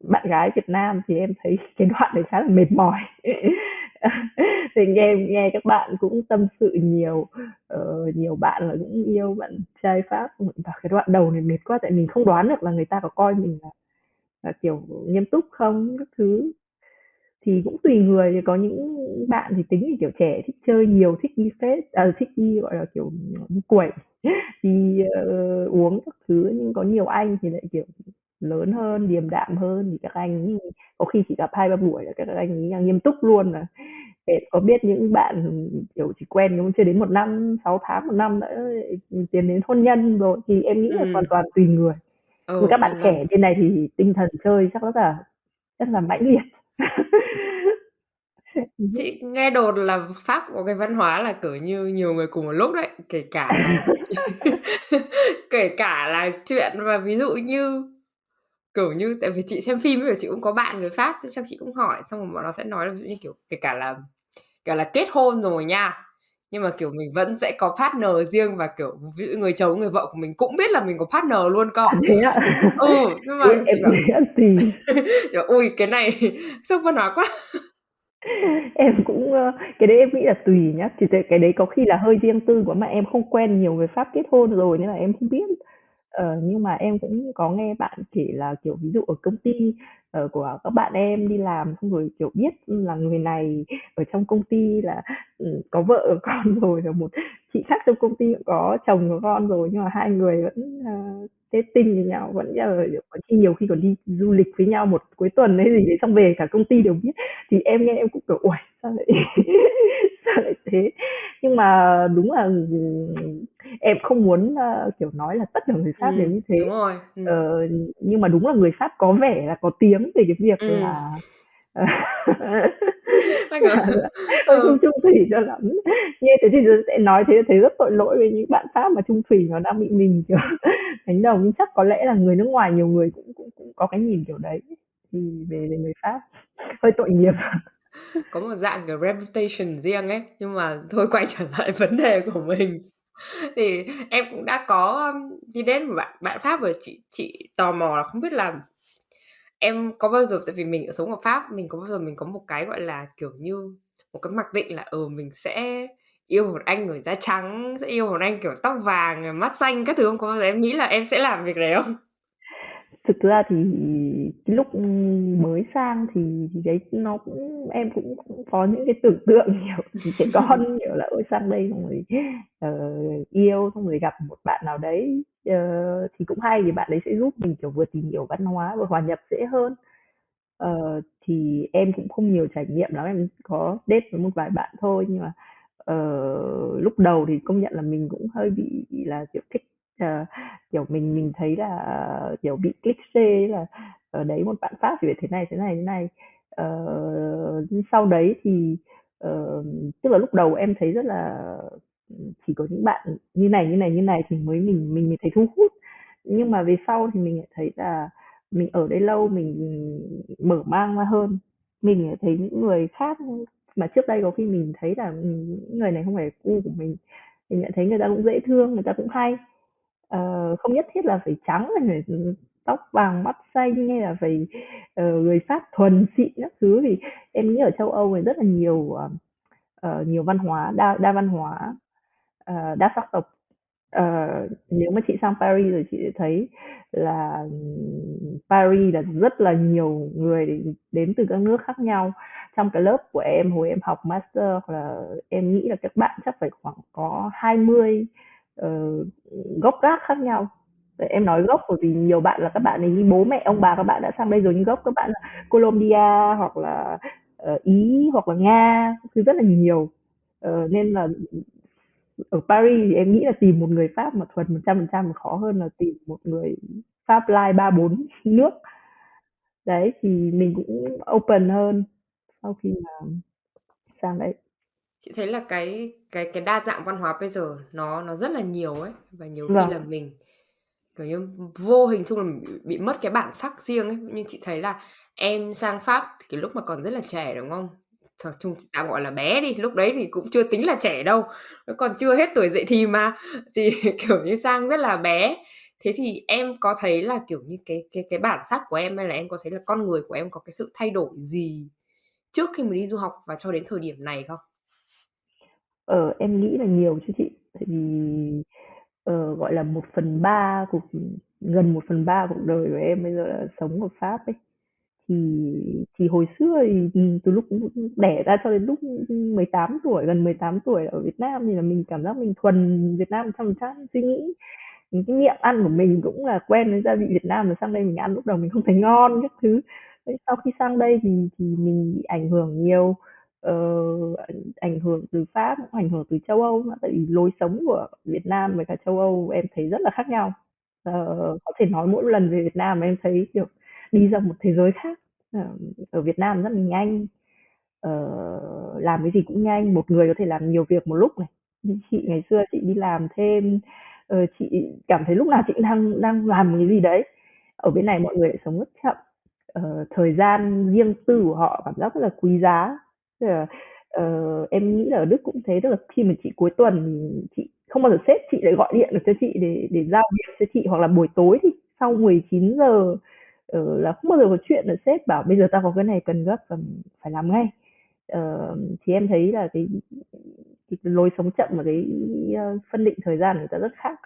bạn gái Việt Nam thì em thấy cái đoạn này khá là mệt mỏi. Thì nghe nghe các bạn cũng tâm sự nhiều, uh, nhiều bạn là cũng yêu bạn trai Pháp, và cái đoạn đầu này mệt quá tại mình không đoán được là người ta có coi mình là là, kiểu, nghiêm túc không các thứ. Thì cũng tùy người, thì có những bạn thì tính thì, kiểu, trẻ thích chơi nhiều, thích đi phết à, thích đi, gọi là, kiểu, đi quẩy, đi, ơ, uống các thứ, nhưng có nhiều anh thì lại, kiểu, lớn hơn, điềm đạm hơn thì các anh có khi chỉ gặp 2-3 buổi là các anh ấy là nghiêm túc luôn mà. Em có biết những bạn, kiểu, chỉ quen cũng chưa đến 1 năm, 6 tháng, 1 năm đã, tiến đến hôn nhân rồi, thì em nghĩ là hoàn Ừm. toàn tùy người. Nhưng Ừ, các bạn trẻ bên này thì tinh thần chơi chắc rất là rất là mãnh liệt. Chị nghe đồn là Pháp có cái văn hóa là, kiểu như, nhiều người cùng một lúc đấy, kể cả là kể cả là chuyện mà ví dụ như, kiểu như tại vì chị xem phim ấy, chị cũng có bạn người Pháp, thế xong chị cũng hỏi, xong rồi bọn nó sẽ nói là ví dụ như, kiểu, kể cả là kể là kết hôn rồi nha, nhưng mà, kiểu, mình vẫn sẽ có partner riêng và, kiểu, ví dụ người chồng, người vợ của mình cũng biết là mình có partner luôn cơ. À, thế ạ? Ừ, nhưng mà em chị bảo nghĩ là tùy. chị bảo: "Ôi, cái này sốc văn hóa quá!" Em cũng, ơ cái đấy em nghĩ là tùy nhá, thì cái cái đấy có khi là hơi riêng tư quá mà em không quen nhiều người Pháp kết hôn rồi nên là em không biết. Ờ, nhưng mà em cũng có nghe bạn kể là, kiểu, ví dụ ở công ty, ờ, của các bạn em đi làm xong rồi, kiểu, biết là người này ở trong công ty là, ừm, có vợ có con rồi, rồi một chị khác trong công ty cũng có chồng có con rồi, nhưng mà hai người vẫn, ờ, dating với nhau, vẫn, ờ, có khi nhiều khi còn đi du lịch với nhau một cuối tuần hay gì đấy, xong về cả công ty đều biết. Thì em nghe em cũng, kiểu, uầy, sao lại sao lại thế? Nhưng mà đúng là, em không muốn, ơ, kiểu, nói là tất cả người Pháp đều Ừm, như thế. đúng rồi, ừm. Ờ, nhưng mà đúng là người Pháp có vẻ là có tiếng về cái việc Ừm. là, Nó, hơi không ừ. chung thủy cho lắm. Nghe thế thì sẽ nói thế thấy rất tội lỗi với những bạn Pháp mà chung thủy mà đang bị mình, kiểu, đánh đồng, nhưng chắc có lẽ là người nước ngoài nhiều người cũng cũng cũng có cái nhìn kiểu đấy, thì về về người Pháp, hơi tội nghiệp. Có một dạng, kiểu, reputation riêng ấy, nhưng mà thôi quay trở lại vấn đề của mình. Thì em cũng đã có, đi date một bạn bạn Pháp rồi, chị chị tò mò là không biết là em có bao giờ tại vì mình ở sống ở Pháp, mình có bao giờ mình có một cái, gọi là, kiểu như, một cái mặc định là, ừ, mình sẽ yêu một anh người da trắng, sẽ yêu một anh, kiểu, tóc vàng, mắt xanh các thứ không? Có bao giờ em nghĩ là em sẽ làm việc đấy không? Thực ra thì cái lúc mới sang thì thì đấy nó cũng em cũng cũng có những cái tưởng tượng, kiểu, trẻ con, kiểu là, ôi, sang đây xong rồi, ờ, yêu, xong rồi gặp một bạn nào đấy, ờ, thì cũng hay vì bạn ấy sẽ giúp mình, kiểu, vừa tìm hiểu văn hóa, vừa hòa nhập dễ hơn. Ờ, thì em cũng không nhiều trải nghiệm lắm, em có date với một vài bạn thôi, nhưng mà, ờ, lúc đầu thì công nhận là mình cũng hơi bị là, kiểu, thích, uh, kiểu, mình mình thấy là, ờ, kiểu, bị cliché c là, ở đấy một bạn Pháp thì phải thế này, thế này, thế này. uh, sau đấy thì, uh, tức là lúc đầu em thấy rất là chỉ có những bạn như này, như này, như này thì mới mình mình mới thấy thu hút. Nhưng mà về sau thì mình lại thấy là mình ở đây lâu mình mở mang ra hơn. Mình lại thấy những người khác mà trước đây có khi mình thấy là, những người này không phải cu của mình, mình nhận thấy người ta cũng dễ thương, người ta cũng hay. Ờ, không nhất thiết là phải trắng hay phải, tóc vàng mắt xanh hay là phải, ờ, người Pháp thuần xịn các thứ, thì em nghĩ ở châu Âu này rất là nhiều, ờ, ờ, nhiều văn hóa, đa đa văn hóa, ờ, đa sắc tộc. Ờ, nếu mà chị sang Paris rồi chị sẽ thấy là, Paris là rất là nhiều người đến từ các nước khác nhau. Trong cái lớp của em hồi em học master là em nghĩ là các bạn chắc phải khoảng có 20, uh, gốc gác khác nhau. Tại em nói gốc bởi vì nhiều bạn là các bạn ấy bố mẹ ông bà các bạn đã sang đây rồi, nhưng gốc các bạn là Colombia hoặc là, uh, Ý hoặc là Nga, thứ rất là nhiều. uh, nên là ở Paris thì em nghĩ là tìm một người Pháp mà thuần 100% khó hơn là tìm một người Pháp lai 3, 4 nước. Đấy, thì mình cũng open hơn sau khi mà sang đây. Chị thấy là cái cái cái đa dạng văn hóa bây giờ nó nó rất là nhiều ấy, và nhiều khi là Vâng. mình, kiểu như, vô hình chung là mình bị bị mất cái bản sắc riêng ấy. Như chị thấy là em sang Pháp cái lúc mà còn rất là trẻ, đúng không? Th chung tạm gọi là bé đi, lúc đấy thì cũng chưa tính là trẻ đâu, nó còn chưa hết tuổi dậy thì mà, thì, kiểu như, sang rất là bé. Thế thì em có thấy là, kiểu như, cái cái cái bản sắc của em hay là em có thấy là con người của em có cái sự thay đổi gì trước khi mà đi du học và cho đến thời điểm này không? Ờ, em nghĩ là nhiều chứ chị. Tại vì, ờ, gọi là, 1/3 cuộc gần 1/3 cuộc đời của em bây giờ là sống ở Pháp ấy. Thì thì hồi xưa thì, ừm, từ lúc đẻ ra cho đến lúc 18 tuổi, gần 18 tuổi ở Việt Nam thì là mình cảm giác mình thuần Việt Nam 100%, suy nghĩ những cái nghiệm ăn của mình cũng là quen với gia vị Việt Nam, rồi sang đây mình ăn lúc đầu mình không thấy ngon các thứ. Thế sau khi sang đây thì thì mình bị ảnh hưởng nhiều, uh, ảnh hưởng từ Pháp, cũng ảnh hưởng từ châu Âu tại vì lối sống của Việt Nam với cả châu Âu em thấy rất là khác nhau. uh, có thể nói mỗi lần về Việt Nam em thấy, kiểu, đi ra một thế giới khác. uh, ở Việt Nam rất là nhanh, uh, làm cái gì cũng nhanh, một người có thể làm nhiều việc một lúc này. Chị ngày xưa chị đi làm thêm, ờ, chị cảm thấy lúc nào chị đang đang làm cái gì đấy. Ở bên này mọi người lại sống rất chậm, ờ, thời gian riêng tư của họ cảm giác rất là quý giá. Tức là, uh, em nghĩ là ở Đức cũng thế, tức là khi mà chị cuối tuần chị không bao giờ sếp chị lại gọi điện được cho chị để để giao việc cho chị, hoặc là buổi tối thì sau 19:00, ờ, là không bao giờ có chuyện là sếp bảo bây giờ tao có cái này cần gấp và phải làm ngay. Ờ, thì em thấy là cái cái lối sống chậm và cái, ờ, phân định thời gian người ta rất khác.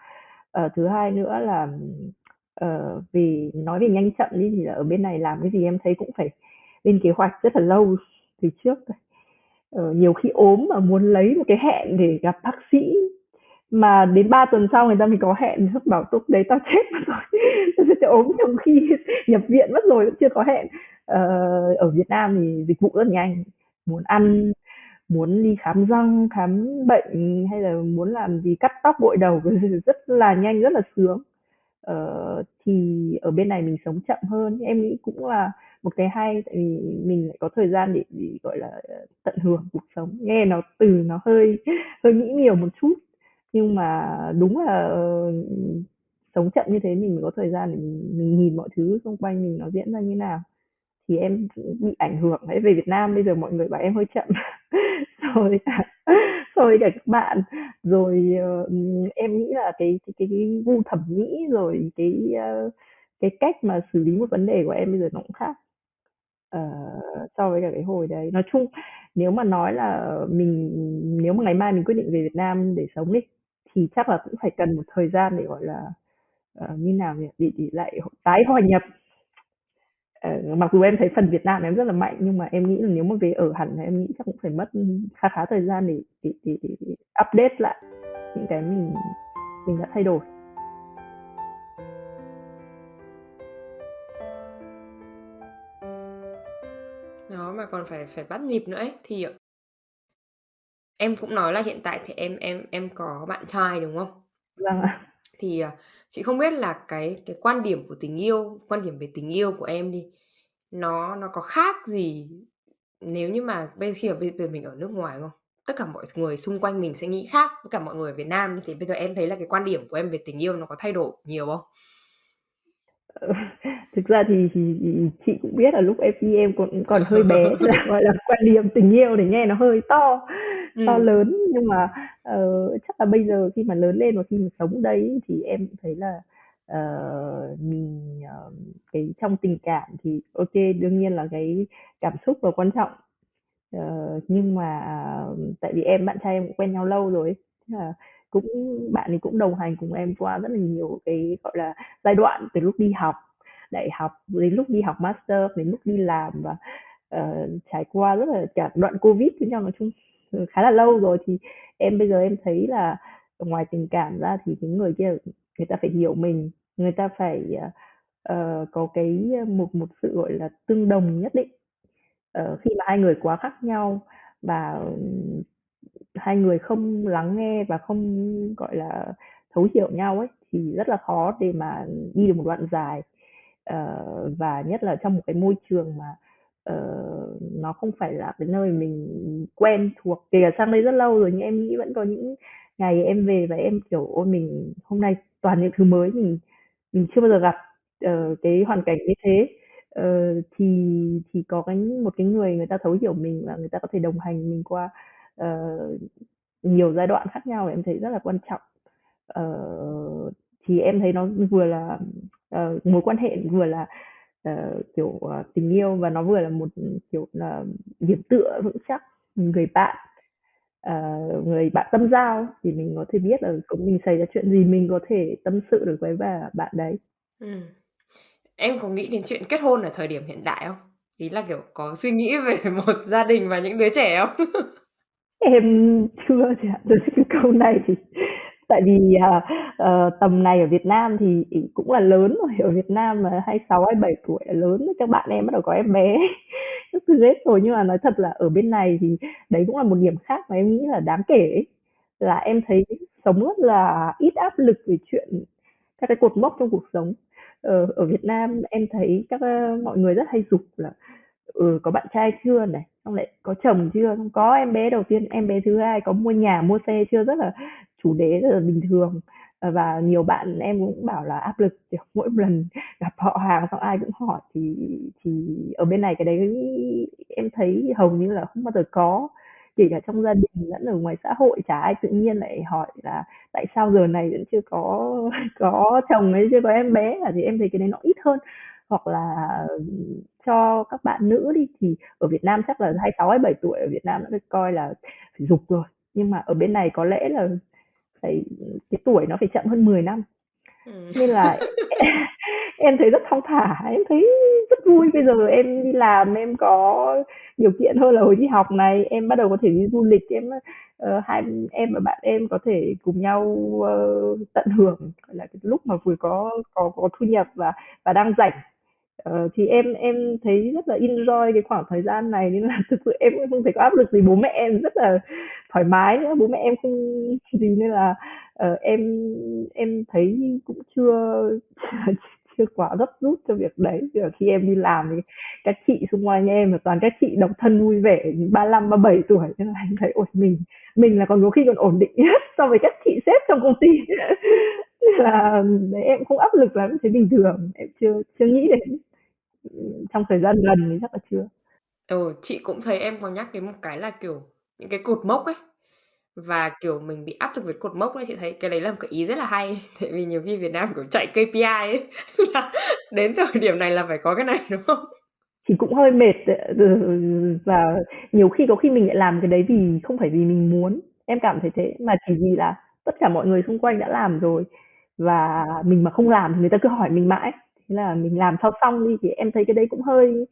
Ờ, thứ hai nữa là, ờ, vì nói về nhanh chậm đi thì là ở bên này làm cái gì em thấy cũng phải lên kế hoạch rất là lâu từ trước rồi. Ờ, nhiều khi ốm mà muốn lấy một cái hẹn để gặp bác sĩ mà đến 3 tuần sau người ta mới có hẹn, sếp bảo lúc đấy tao chết mất rồi, tao sẽ ốm trong khi nhập viện mất rồi cũng chưa có hẹn. Ờ, ở Việt Nam thì dịch vụ rất nhanh, muốn ăn, muốn đi khám răng, khám bệnh hay là muốn làm gì cắt tóc, gội đầu rất là nhanh, rất là sướng. Ờ, thì ở bên này mình sống chậm hơn, em nghĩ cũng là một cái hay, tại vì mình lại có thời gian để để, gọi là, ờ, tận hưởng cuộc sống. Nghe nó từ nó hơi hơi nghĩ nhiều một chút, nhưng mà đúng là, ờ, sống chậm như thế mình mới có thời gian để mình mình nhìn mọi thứ xung quanh mình nó diễn ra như nào. Thì em bị ảnh hưởng đấy, về Việt Nam bây giờ mọi người bảo em hơi chậm rồi rồi cả cả các bạn. Rồi, uh, em nghĩ là cái cái cái gu thẩm mỹ, rồi cái, uh, cái cách mà xử lý một vấn đề của em bây giờ nó cũng khác, ờ, so với cả cái hồi đấy. Nói chung nếu mà nói là mình nếu mà ngày mai mình quyết định về Việt Nam để sống đi, thì chắc là cũng phải cần một thời gian để, gọi là ờ, như nào nhỉ? Để để lại tái hòa nhập. Ờ, mặc dù em thấy phần Việt Nam em rất là mạnh nhưng mà em nghĩ là nếu mà về ở hẳn thì em nghĩ chắc cũng phải mất khá khá thời gian để để, để, để update lại những cái mình mình đã thay đổi. Mà còn phải phải bắt nhịp nữa ấy, thì em cũng nói là hiện tại thì em em em có bạn trai, đúng không? Vâng ạ. Thì, ờ, chị không biết là cái cái quan điểm của tình yêu, quan điểm về tình yêu của em đi, nó nó có khác gì nếu như mà bây khi mà bây giờ mình ở nước ngoài, không? Tất cả mọi người xung quanh mình sẽ nghĩ khác với cả mọi người ở Việt Nam, thì bây giờ em thấy là cái quan điểm của em về tình yêu nó có thay đổi nhiều không? Thực ra thì thì thì chị cũng biết là lúc em đi em còn còn hơi bé, là, gọi là, quan điểm tình yêu thì nghe nó hơi to to Ừm. lớn, nhưng mà, ờ, chắc là bây giờ khi mà lớn lên và khi mà sống đây thì em thấy là, ờ, mình, ờ, cái trong tình cảm thì kê, đương nhiên là cái cảm xúc là quan trọng. Ờ, nhưng mà tại vì em bạn trai em cũng quen nhau lâu rồi ấy, thế là cũng bạn ấy cũng đồng hành cùng em qua rất là nhiều cái, gọi là, giai đoạn từ lúc đi học đại học, đến lúc đi học master, đến lúc đi làm và, uh, trải qua rất là cả đoạn Covid với nhau, nói chung, ừ, khá là lâu rồi. Thì em bây giờ em thấy là ngoài tình cảm ra thì những người kia người ta phải hiểu mình, người ta phải, uh, có cái một một sự, gọi là, tương đồng nhất định. uh, khi mà hai người quá khác nhau và hai người không lắng nghe và không, gọi là, thấu hiểu nhau ấy, thì rất là khó để mà đi được một đoạn dài. uh, và nhất là trong một cái môi trường mà, uh, nó không phải là cái nơi mình quen thuộc, kể cả sang đây rất lâu rồi nhưng em nghĩ vẫn có những ngày em về và em, kiểu, ôi, mình hôm nay toàn những thứ mới mình mình chưa bao giờ gặp, uh, cái hoàn cảnh như thế. uh, thì thì có cái một cái người người ta thấu hiểu mình và người ta có thể đồng hành mình qua, uh, nhiều giai đoạn khác nhau em thấy rất là quan trọng. uh, thì em thấy nó vừa là, uh, mối quan hệ vừa là, uh, kiểu, uh, tình yêu và nó vừa là một, kiểu là, điểm tựa vững chắc, người bạn, ờ, người bạn tâm giao thì mình có thể biết là cũng mình xảy ra chuyện gì mình có thể tâm sự được với bà bạn đấy. ừ. Em có nghĩ đến chuyện kết hôn ở thời điểm hiện tại không? Ý là, kiểu, có suy nghĩ về một gia đình và những đứa trẻ không? Em chưa chị ạ. Cái câu này thì tại vì, ờ, ờ, tầm này ở Việt Nam thì cũng là lớn rồi, ở Việt Nam mà 26, 27 tuổi là lớn rồi, các bạn em bắt đầu có em bé các thứ hết rồi. Nhưng mà nói thật là ở bên này thì đấy cũng là một điểm khác mà em nghĩ là đáng kể ấy, là em thấy sống rất là ít áp lực về chuyện các cái cột mốc trong cuộc sống. Ờ, ở Việt Nam em thấy các, ơ, mọi người rất hay giục là, ừ, có bạn trai chưa này, xong lại có chồng chưa, không có em bé đầu tiên, em bé thứ hai, có mua nhà, mua xe chưa, rất là chủ đề rất là bình thường. À, và nhiều bạn em cũng bảo là áp lực, kiểu, mỗi lần gặp họ hàng xong ai cũng hỏi thì thì ở bên này cái đấy em thấy hầu như là không bao giờ có. Kể cả trong gia đình lẫn ở ngoài xã hội chả ai tự nhiên lại hỏi là tại sao giờ này vẫn chưa có có chồng ấy chưa có em bé à thì em thấy cái đấy nó ít hơn. Hoặc là, cho các bạn nữ đi, thì ở Việt Nam chắc là 26, 27 tuổi ở Việt Nam đã được coi là phải giục rồi, nhưng mà ở bên này có lẽ là phải cái tuổi nó phải chậm hơn 10 năm. Ừm. Nên là em thấy rất thong thả, em thấy rất vui. Bây giờ em đi làm em có điều kiện hơn là hồi đi học này, em bắt đầu có thể đi du lịch, em, ờ, hai em và bạn em có thể cùng nhau, ơ, tận hưởng, là, cái lúc mà vừa có có có thu nhập và và đang rảnh. Ờ, thì em em thấy rất là enjoy cái khoảng thời gian này nên là thực sự em cũng không thấy có áp lực gì, bố mẹ em rất là thoải mái nữa, bố mẹ em không gì nên là, uh, em em thấy cũng chưa chưa quá gấp rút cho việc đấy. Chứ khi em đi làm thì các chị xung quanh em là toàn các chị độc thân vui vẻ 35, 37 tuổi nên là em thấy, ôi, mình mình là còn có khi còn ổn định nhất so với các chị sếp trong công ty. Là đấy, em cũng không áp lực lắm, thấy bình thường, em chưa chưa nghĩ đến. Ừm, trong thời gian gần thì chắc là chưa. Ừ, chị cũng thấy em có nhắc đến một cái là, kiểu, những cái cột mốc ấy, và, kiểu, mình bị áp lực với cột mốc ấy, chị thấy cái đấy là một cái ý rất là hay. Tại vì nhiều khi Việt Nam, kiểu, chạy KPI ấy, là đến thời điểm này là phải có cái này, đúng không? Thì cũng hơi mệt ừ, và nhiều khi có khi mình lại làm cái đấy vì không phải vì mình muốn, em cảm thấy thế, mà chỉ vì là tất cả mọi người xung quanh đã làm rồi. và mình mà không làm thì người ta cứ hỏi mình mãi. Thế là mình làm cho xong đi thì em thấy cái đấy cũng hơi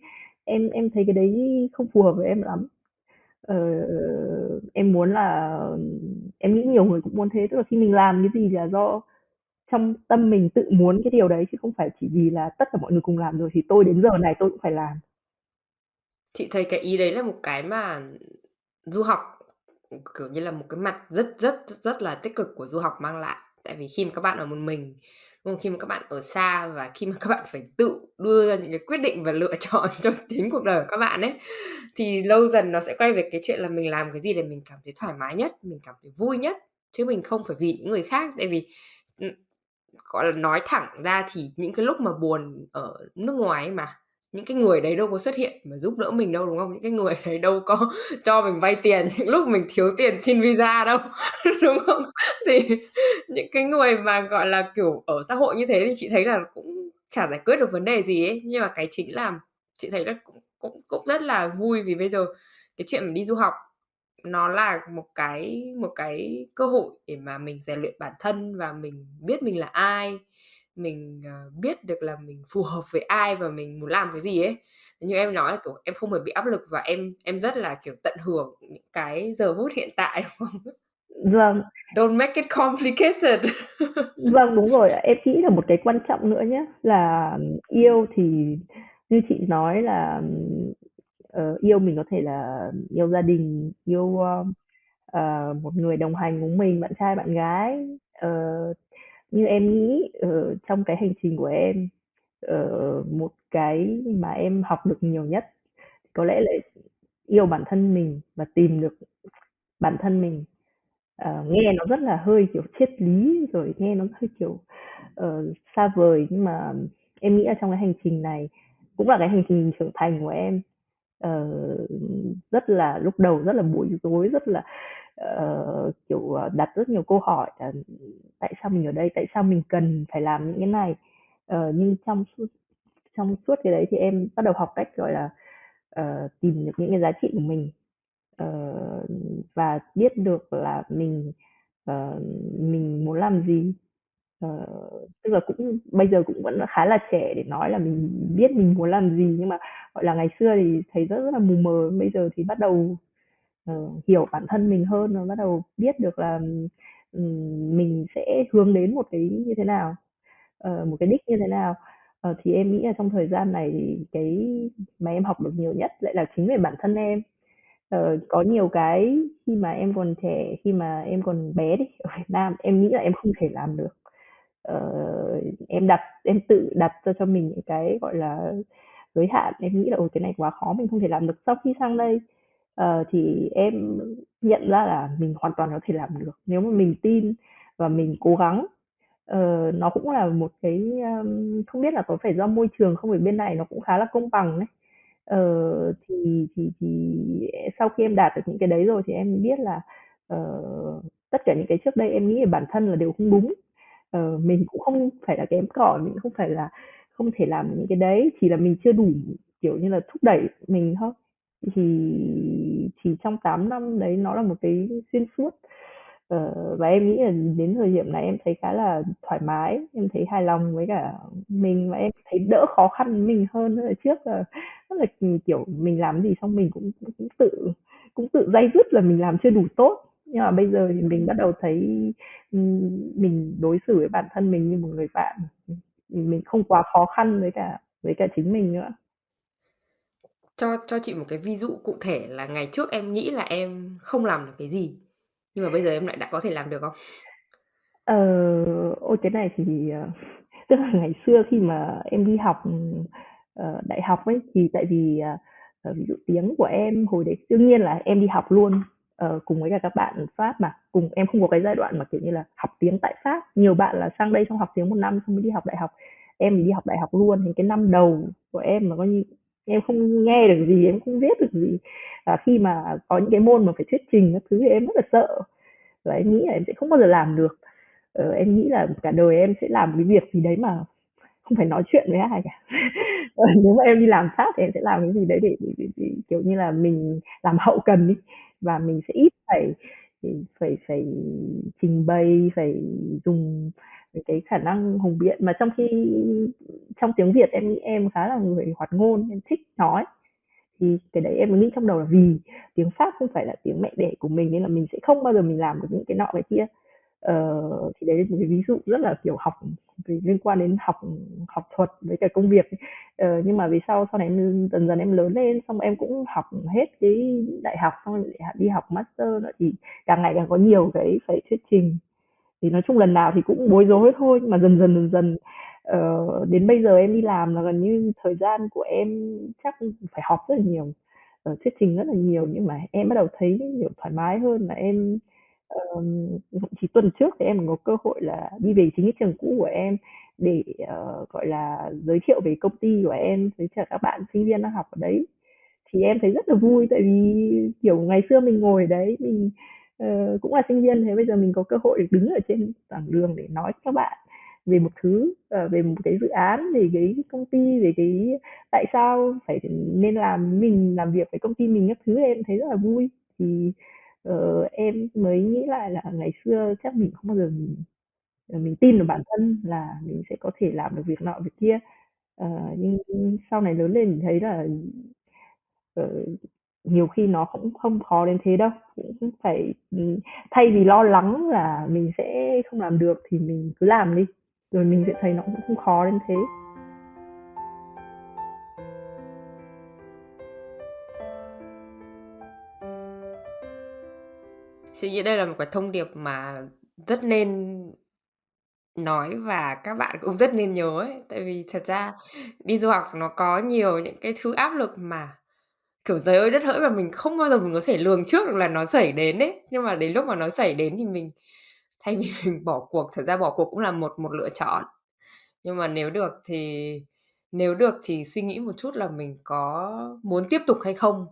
em em thấy cái đấy không phù hợp với em lắm. Ờ, em muốn là em nghĩ nhiều người cũng muốn thế, tức là khi mình làm cái gì là do trong tâm mình tự muốn cái điều đấy chứ không phải chỉ vì là tất cả mọi người cùng làm rồi thì tôi đến giờ này tôi cũng phải làm. Chị thấy cái ý đấy là một cái mà du học, kiểu như là, một cái mặt rất rất rất là tích cực của du học mang lại. Tại vì khi mà các bạn ở một mình, khi mà các bạn ở xa và khi mà các bạn phải tự đưa ra những cái quyết định và lựa chọn cho chính cuộc đời của các bạn ấy, thì lâu dần nó sẽ quay về cái chuyện là mình làm cái gì để mình cảm thấy thoải mái nhất, mình cảm thấy vui nhất, chứ mình không phải vì những người khác. Tại vì, gọi là, nói thẳng ra thì những cái lúc mà buồn ở nước ngoài ấy mà, những cái người đấy đâu có xuất hiện mà giúp đỡ mình đâu, đúng không? Những cái người đấy đâu có cho mình vay tiền những lúc mình thiếu tiền xin visa đâu, đúng không? Thì những cái người mà, gọi là, kiểu, ở xã hội như thế thì chị thấy là cũng chả giải quyết được vấn đề gì ấy. Nhưng mà cái chính là chị thấy là cũng cũng cũng rất là vui vì bây giờ cái chuyện đi du học nó là một cái một cái cơ hội để mà mình rèn luyện bản thân và mình biết mình là ai, mình, ờ, biết được là mình phù hợp với ai và mình muốn làm cái gì ấy. Như em nói là, kiểu, em không hề bị áp lực và em em rất là, kiểu, tận hưởng những cái giờ phút hiện tại, đúng không? Vâng. Don't make it complicated. Vâng, đúng rồi. Em nghĩ là một cái quan trọng nữa nhá, là yêu thì như chị nói là, ờ, yêu mình có thể là yêu gia đình, yêu, ờ, một người đồng hành cùng mình, bạn trai, bạn gái. Ờ, như em nghĩ, ở trong cái hành trình của em, ở một cái mà em học được nhiều nhất có lẽ là yêu bản thân mình và tìm được bản thân mình. uh, nghe nó rất là hơi, kiểu, triết lý, rồi nghe nó hơi, kiểu, uh, xa vời, nhưng mà em nghĩ là trong cái hành trình này cũng là cái hành trình trưởng thành của em. uh, rất là lúc đầu rất là bối rối, rất là, ờ, kiểu, ờ, đặt rất nhiều câu hỏi là "Tại sao mình ở đây? Tại sao mình cần phải làm những cái này?" uh, nhưng trong suốt trong suốt cái đấy thì em bắt đầu học cách, gọi là, uh, tìm được những cái giá trị của mình, uh, và biết được là mình, uh, mình muốn làm gì. uh, tức là cũng bây giờ cũng vẫn khá là trẻ để nói là mình biết mình muốn làm gì, nhưng mà, gọi là, ngày xưa thì thấy rất rất là mù mờ, bây giờ thì bắt đầu, Ờ, hiểu bản thân mình hơn và bắt đầu biết được là, mình sẽ hướng đến một cái như thế nào, ờ, một cái đích như thế nào. Ờ, thì em nghĩ là trong thời gian này thì cái mà em học được nhiều nhất lại là chính về bản thân em. Ờ, có nhiều cái khi mà em còn trẻ, khi mà em còn bé đi, ở Việt Nam, em nghĩ là em không thể làm được. Ờ, em đặt em tự đặt cho cho mình những cái, gọi là, giới hạn, em nghĩ là "Ồ, cái này quá khó, mình không thể làm được." Sau khi sang đây, uh, thì em nhận ra là mình hoàn toàn có thể làm được nếu mà mình tin và mình cố gắng. uh, nó cũng là một cái, um, không biết là có phải do môi trường không? Ở bên này nó cũng khá là công bằng đấy uh, thì thì thì sau khi em đạt được những cái đấy rồi thì em biết là, uh, tất cả những cái trước đây em nghĩ về bản thân là đều không đúng. uh, mình cũng không phải là kém cỏi, mình cũng không phải là không thể làm những cái đấy, chỉ là mình chưa đủ, kiểu như là, thúc đẩy mình thôi. Thì thì trong 8 năm đấy nó là một cái xuyên suốt. Ờ, và em nghĩ là đến thời điểm này em thấy khá là thoải mái, em thấy hài lòng với cả mình và em thấy đỡ khó khăn mình hơn. Là trước là rất là, ừ, kiểu, mình làm gì xong mình cũng cũng tự cũng tự day dứt là mình làm chưa đủ tốt. Nhưng mà bây giờ thì mình bắt đầu thấy, ừ, mình đối xử với bản thân mình như một người bạn, mình không quá khó khăn với cả với cả chính mình nữa. Cho cho chị một cái ví dụ cụ thể là ngày trước em nghĩ là em không làm được cái gì, nhưng mà bây giờ em lại đã có thể làm được không? Ờ, ôi, cái này thì, ờ, tức là ngày xưa khi mà em đi học, ờ, đại học ấy, thì tại vì, ờ, ví dụ tiếng của em hồi đấy đương nhiên là em đi học luôn, cùng với cả các bạn Pháp mà, cùng em không có cái giai đoạn mà, kiểu như là, học tiếng tại Pháp. Nhiều bạn là sang đây xong học tiếng một năm xong mới đi học đại học. Em thì đi học đại học luôn, thì cái năm đầu của em mà coi như em không nghe được gì, em không viết được gì. Và khi mà có những cái môn mà phải thuyết trình các thứ thì em rất là sợ, và em nghĩ là em sẽ không bao giờ làm được. Ờ, em nghĩ là cả đời em sẽ làm cái việc gì đấy mà không phải nói chuyện với ai cả. Ờ, nếu mà em đi làm sát thì em sẽ làm cái gì đấy để để để để, kiểu như là, mình làm hậu cần đi, và mình sẽ ít phải phải phải phải trình bày, phải dùng về cái khả năng hùng biện mà trong khi trong tiếng Việt em nghĩ em khá là người hoạt ngôn, em thích nói. Thì cái đấy em nghĩ trong đầu là vì tiếng Pháp không phải là tiếng mẹ đẻ của mình nên là mình sẽ không bao giờ mình làm được những cái nọ cái kia. Ờ, thì đấy là một cái ví dụ rất là kiểu học về liên quan đến học học thuật với cả công việc ờ, nhưng mà vì sau sau này em dần dần em lớn lên xong em cũng học hết cái đại học xong rồi đi học master nữa thì càng ngày càng có nhiều cái phải thuyết trình thì nói chung lần nào thì cũng bối rối thôi nhưng mà dần dần dần dần uh, đến bây giờ em đi làm là gần như thời gian của em chắc phải học rất là nhiều uh, thuyết trình rất là nhiều nhưng mà em bắt đầu thấy nhiều thoải mái hơn là em Ờm, chỉ tuần trước thì em có cơ hội là đi về chính cái trường cũ của em để, uh, gọi là, giới thiệu về công ty của em với cả các bạn sinh viên đang học ở đấy. Thì em thấy rất là vui tại vì, kiểu, ngày xưa mình ngồi ở đấy mình, Ờ, cũng là sinh viên, thế bây giờ mình có cơ hội được đứng ở trên giảng đường để nói các bạn về một thứ, uh, về một cái dự án, về cái công ty, về cái tại sao phải nên làm mình làm việc với công ty mình các thứ em thấy rất là vui. Thì uh, em mới nghĩ lại là ngày xưa chắc mình không bao giờ mình mình tin vào bản thân là mình sẽ có thể làm được việc nọ việc kia uh, nhưng sau này lớn lên mình thấy là uh, nhiều khi nó cũng không khó đến thế đâu. Cũng phải ừ, thay vì lo lắng là mình sẽ không làm được thì mình cứ làm đi. Rồi mình sẽ thấy nó cũng không khó đến thế. Suy nghĩ đây là một cái thông điệp mà rất nên nói và các bạn cũng rất nên nhớ ấy. Tại vì thật ra đi du học nó có nhiều những cái thứ áp lực mà, kiểu, giời ơi đất hỡi mà mình không bao giờ mình có thể lường trước được là nó xảy đến ấy. Nhưng mà đến lúc mà nó xảy đến thì mình thay vì mình bỏ cuộc, thật ra bỏ cuộc cũng là một một lựa chọn. Nhưng mà nếu được thì nếu được thì suy nghĩ một chút là mình có muốn tiếp tục hay không.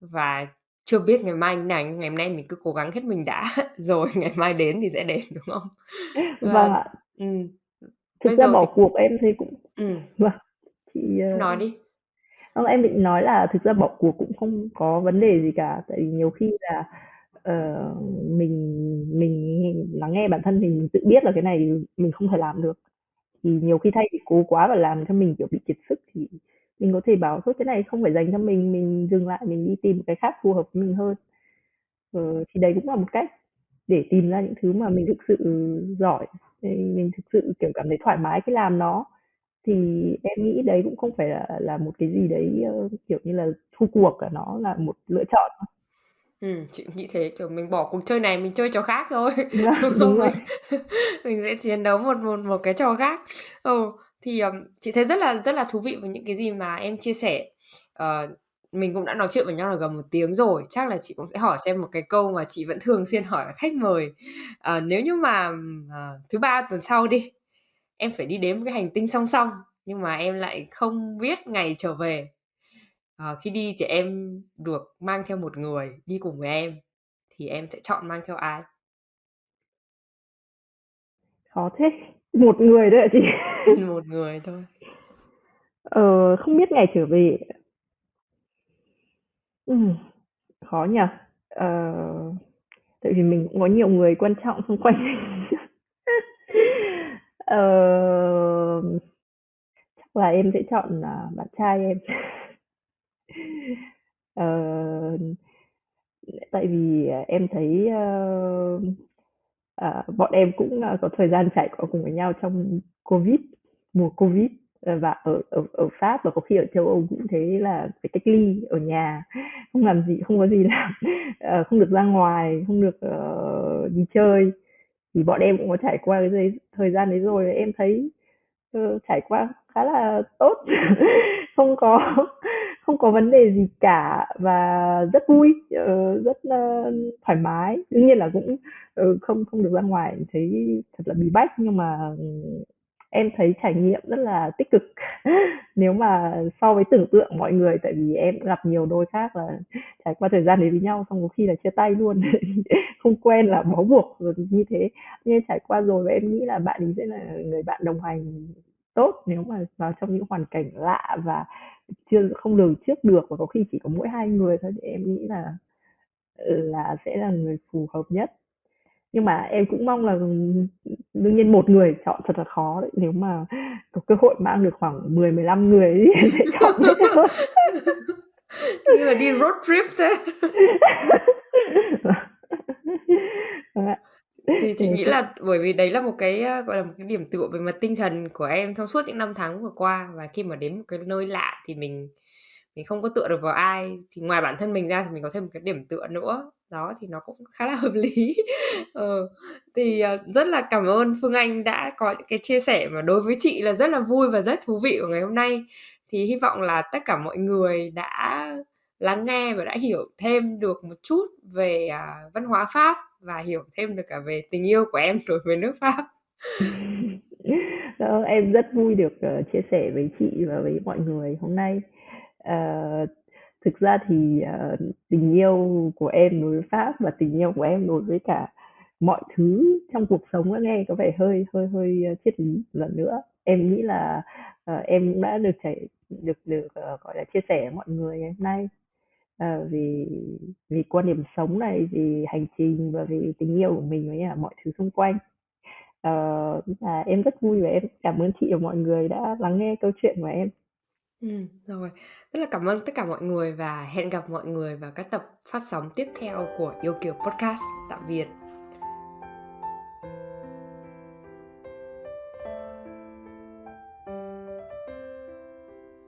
Và chưa biết ngày mai như nào, nhưng ngày hôm nay mình cứ cố gắng hết mình đã, rồi ngày mai đến thì sẽ đến, đúng không? Và vâng ạ ừm, thực bây ra giờ bỏ thì cuộc em thấy cũng ừm, vâng chị ờ, nói đi. Không, em định nói là thực ra bỏ cuộc cũng không có vấn đề gì cả, tại vì nhiều khi là, uh, mình mình lắng nghe bản thân mình, mình tự biết là cái này mình không thể làm được, thì nhiều khi thay vì cố quá và làm cho mình, kiểu, bị kiệt sức thì mình có thể bảo thôi cái này không phải dành cho mình, mình dừng lại, mình đi tìm một cái khác phù hợp với mình hơn. Ờ, thì đấy cũng là một cách để tìm ra những thứ mà mình thực sự giỏi, thì mình thực sự, kiểu, cảm thấy thoải mái khi làm nó. Thì em nghĩ đấy cũng không phải là là một cái gì đấy, ơ, kiểu như là, thua cuộc cả, nó là một lựa chọn thôi. Ừm, chị nghĩ thế, kiểu, mình bỏ cuộc chơi này mình chơi trò khác thôi, đúng Vâng, đúng không? rồi. Mình mình sẽ chiến đấu một một một cái trò khác. Ừ, thì, ờm, chị thấy rất là rất là thú vị với những cái gì mà em chia sẻ. Ờ, mình cũng đã nói chuyện với nhau được gần một tiếng rồi, chắc là chị cũng sẽ hỏi cho em một cái câu mà chị vẫn thường xuyên hỏi khách mời. Ờ, nếu như mà, ừm, ờ, thứ Ba tuần sau đi, em phải đi đến một cái hành tinh song song, nhưng mà em lại không biết ngày trở về, Ờ, khi đi thì em được mang theo một người đi cùng với em, thì em sẽ chọn mang theo ai? Khó thế, một người ạ chị. Một người thôi. Ờ, không biết ngày trở về ừm, khó nhỉ? Ờ, tại vì mình cũng có nhiều người quan trọng xung quanh. Ờ, chắc là em sẽ chọn, à, bạn trai em. Ờ, tại vì, à, em thấy, ơ, ờ, à, bọn em cũng, a, có thời gian trải qua cùng với nhau trong Covid, mùa Covid, ờ, và ở ở ở Pháp và có khi ở châu Âu cũng thế là phải cách ly ở nhà, không làm gì không có gì làm, ờ, không được ra ngoài, không được, ờ, đi chơi. Thì bọn em cũng có trải qua cái giai thời gian đấy rồi, em thấy, uh, trải qua khá là tốt, không có không có vấn đề gì cả và rất vui, uh, rất, ơ, thoải mái. Đương nhiên là cũng, uh, không không được ra ngoài thấy thật là bí bách, nhưng mà, ừ, em thấy trải nghiệm rất là tích cực nếu mà so với tưởng tượng mọi người. Tại vì em gặp nhiều đôi khác là trải qua thời gian đến với nhau xong có khi là chia tay luôn, không quen là bó buộc rồi như thế. Nhưng trải qua rồi và em nghĩ là bạn ấy sẽ là người bạn đồng hành tốt nếu mà vào trong những hoàn cảnh lạ và chưa không lường trước được và có khi chỉ có mỗi hai người thôi thì em nghĩ là ừ, là sẽ là người phù hợp nhất nhưng mà em cũng mong là, đương nhiên một người chọn thật là khó đấy, nếu mà có cơ hội mang được khoảng 10, 15 người ấy em sẽ chọn. Như là đi road trip thế. Vâng. Thì Thì chị nghĩ là bởi vì đấy là một cái, a, gọi là, một cái điểm tựa về mặt tinh thần của em trong suốt những năm tháng vừa qua, và khi mà đến một cái nơi lạ thì mình mình không có tựa được vào ai, thì ngoài bản thân mình ra thì mình có thêm một cái điểm tựa nữa. Đó, thì nó cũng khá là hợp lý. Ờ, thì, ờ, rất là cảm ơn Phương Anh đã có những cái chia sẻ mà đối với chị là rất là vui và rất thú vị của ngày hôm nay. Thì hy vọng là tất cả mọi người đã lắng nghe và đã hiểu thêm được một chút về, à, văn hóa Pháp và hiểu thêm được cả về tình yêu của em đối với nước Pháp. đó, ờ, em rất vui được, ờ, chia sẻ với chị và với mọi người hôm nay. uh, thực ra thì, ờ, tình yêu của em đối với Pháp và tình yêu của em đối với cả mọi thứ trong cuộc sống nghe có vẻ hơi hơi hơi, ờ, triết lý lần nữa. Em nghĩ là, ờ, em cũng đã được trải được được, ờ, gọi là, chia sẻ với mọi người ngày hôm nay, ờ, vì vì quan điểm sống này, vì hành trình và vì tình yêu của mình với cả mọi thứ xung quanh. Ờ, là em rất vui và em cảm ơn chị và mọi người đã lắng nghe câu chuyện của em. Ừm, rồi. Rất là cảm ơn tất cả mọi người và hẹn gặp mọi người vào các tập phát sóng tiếp theo của Yêu Kiều Podcast. Tạm biệt.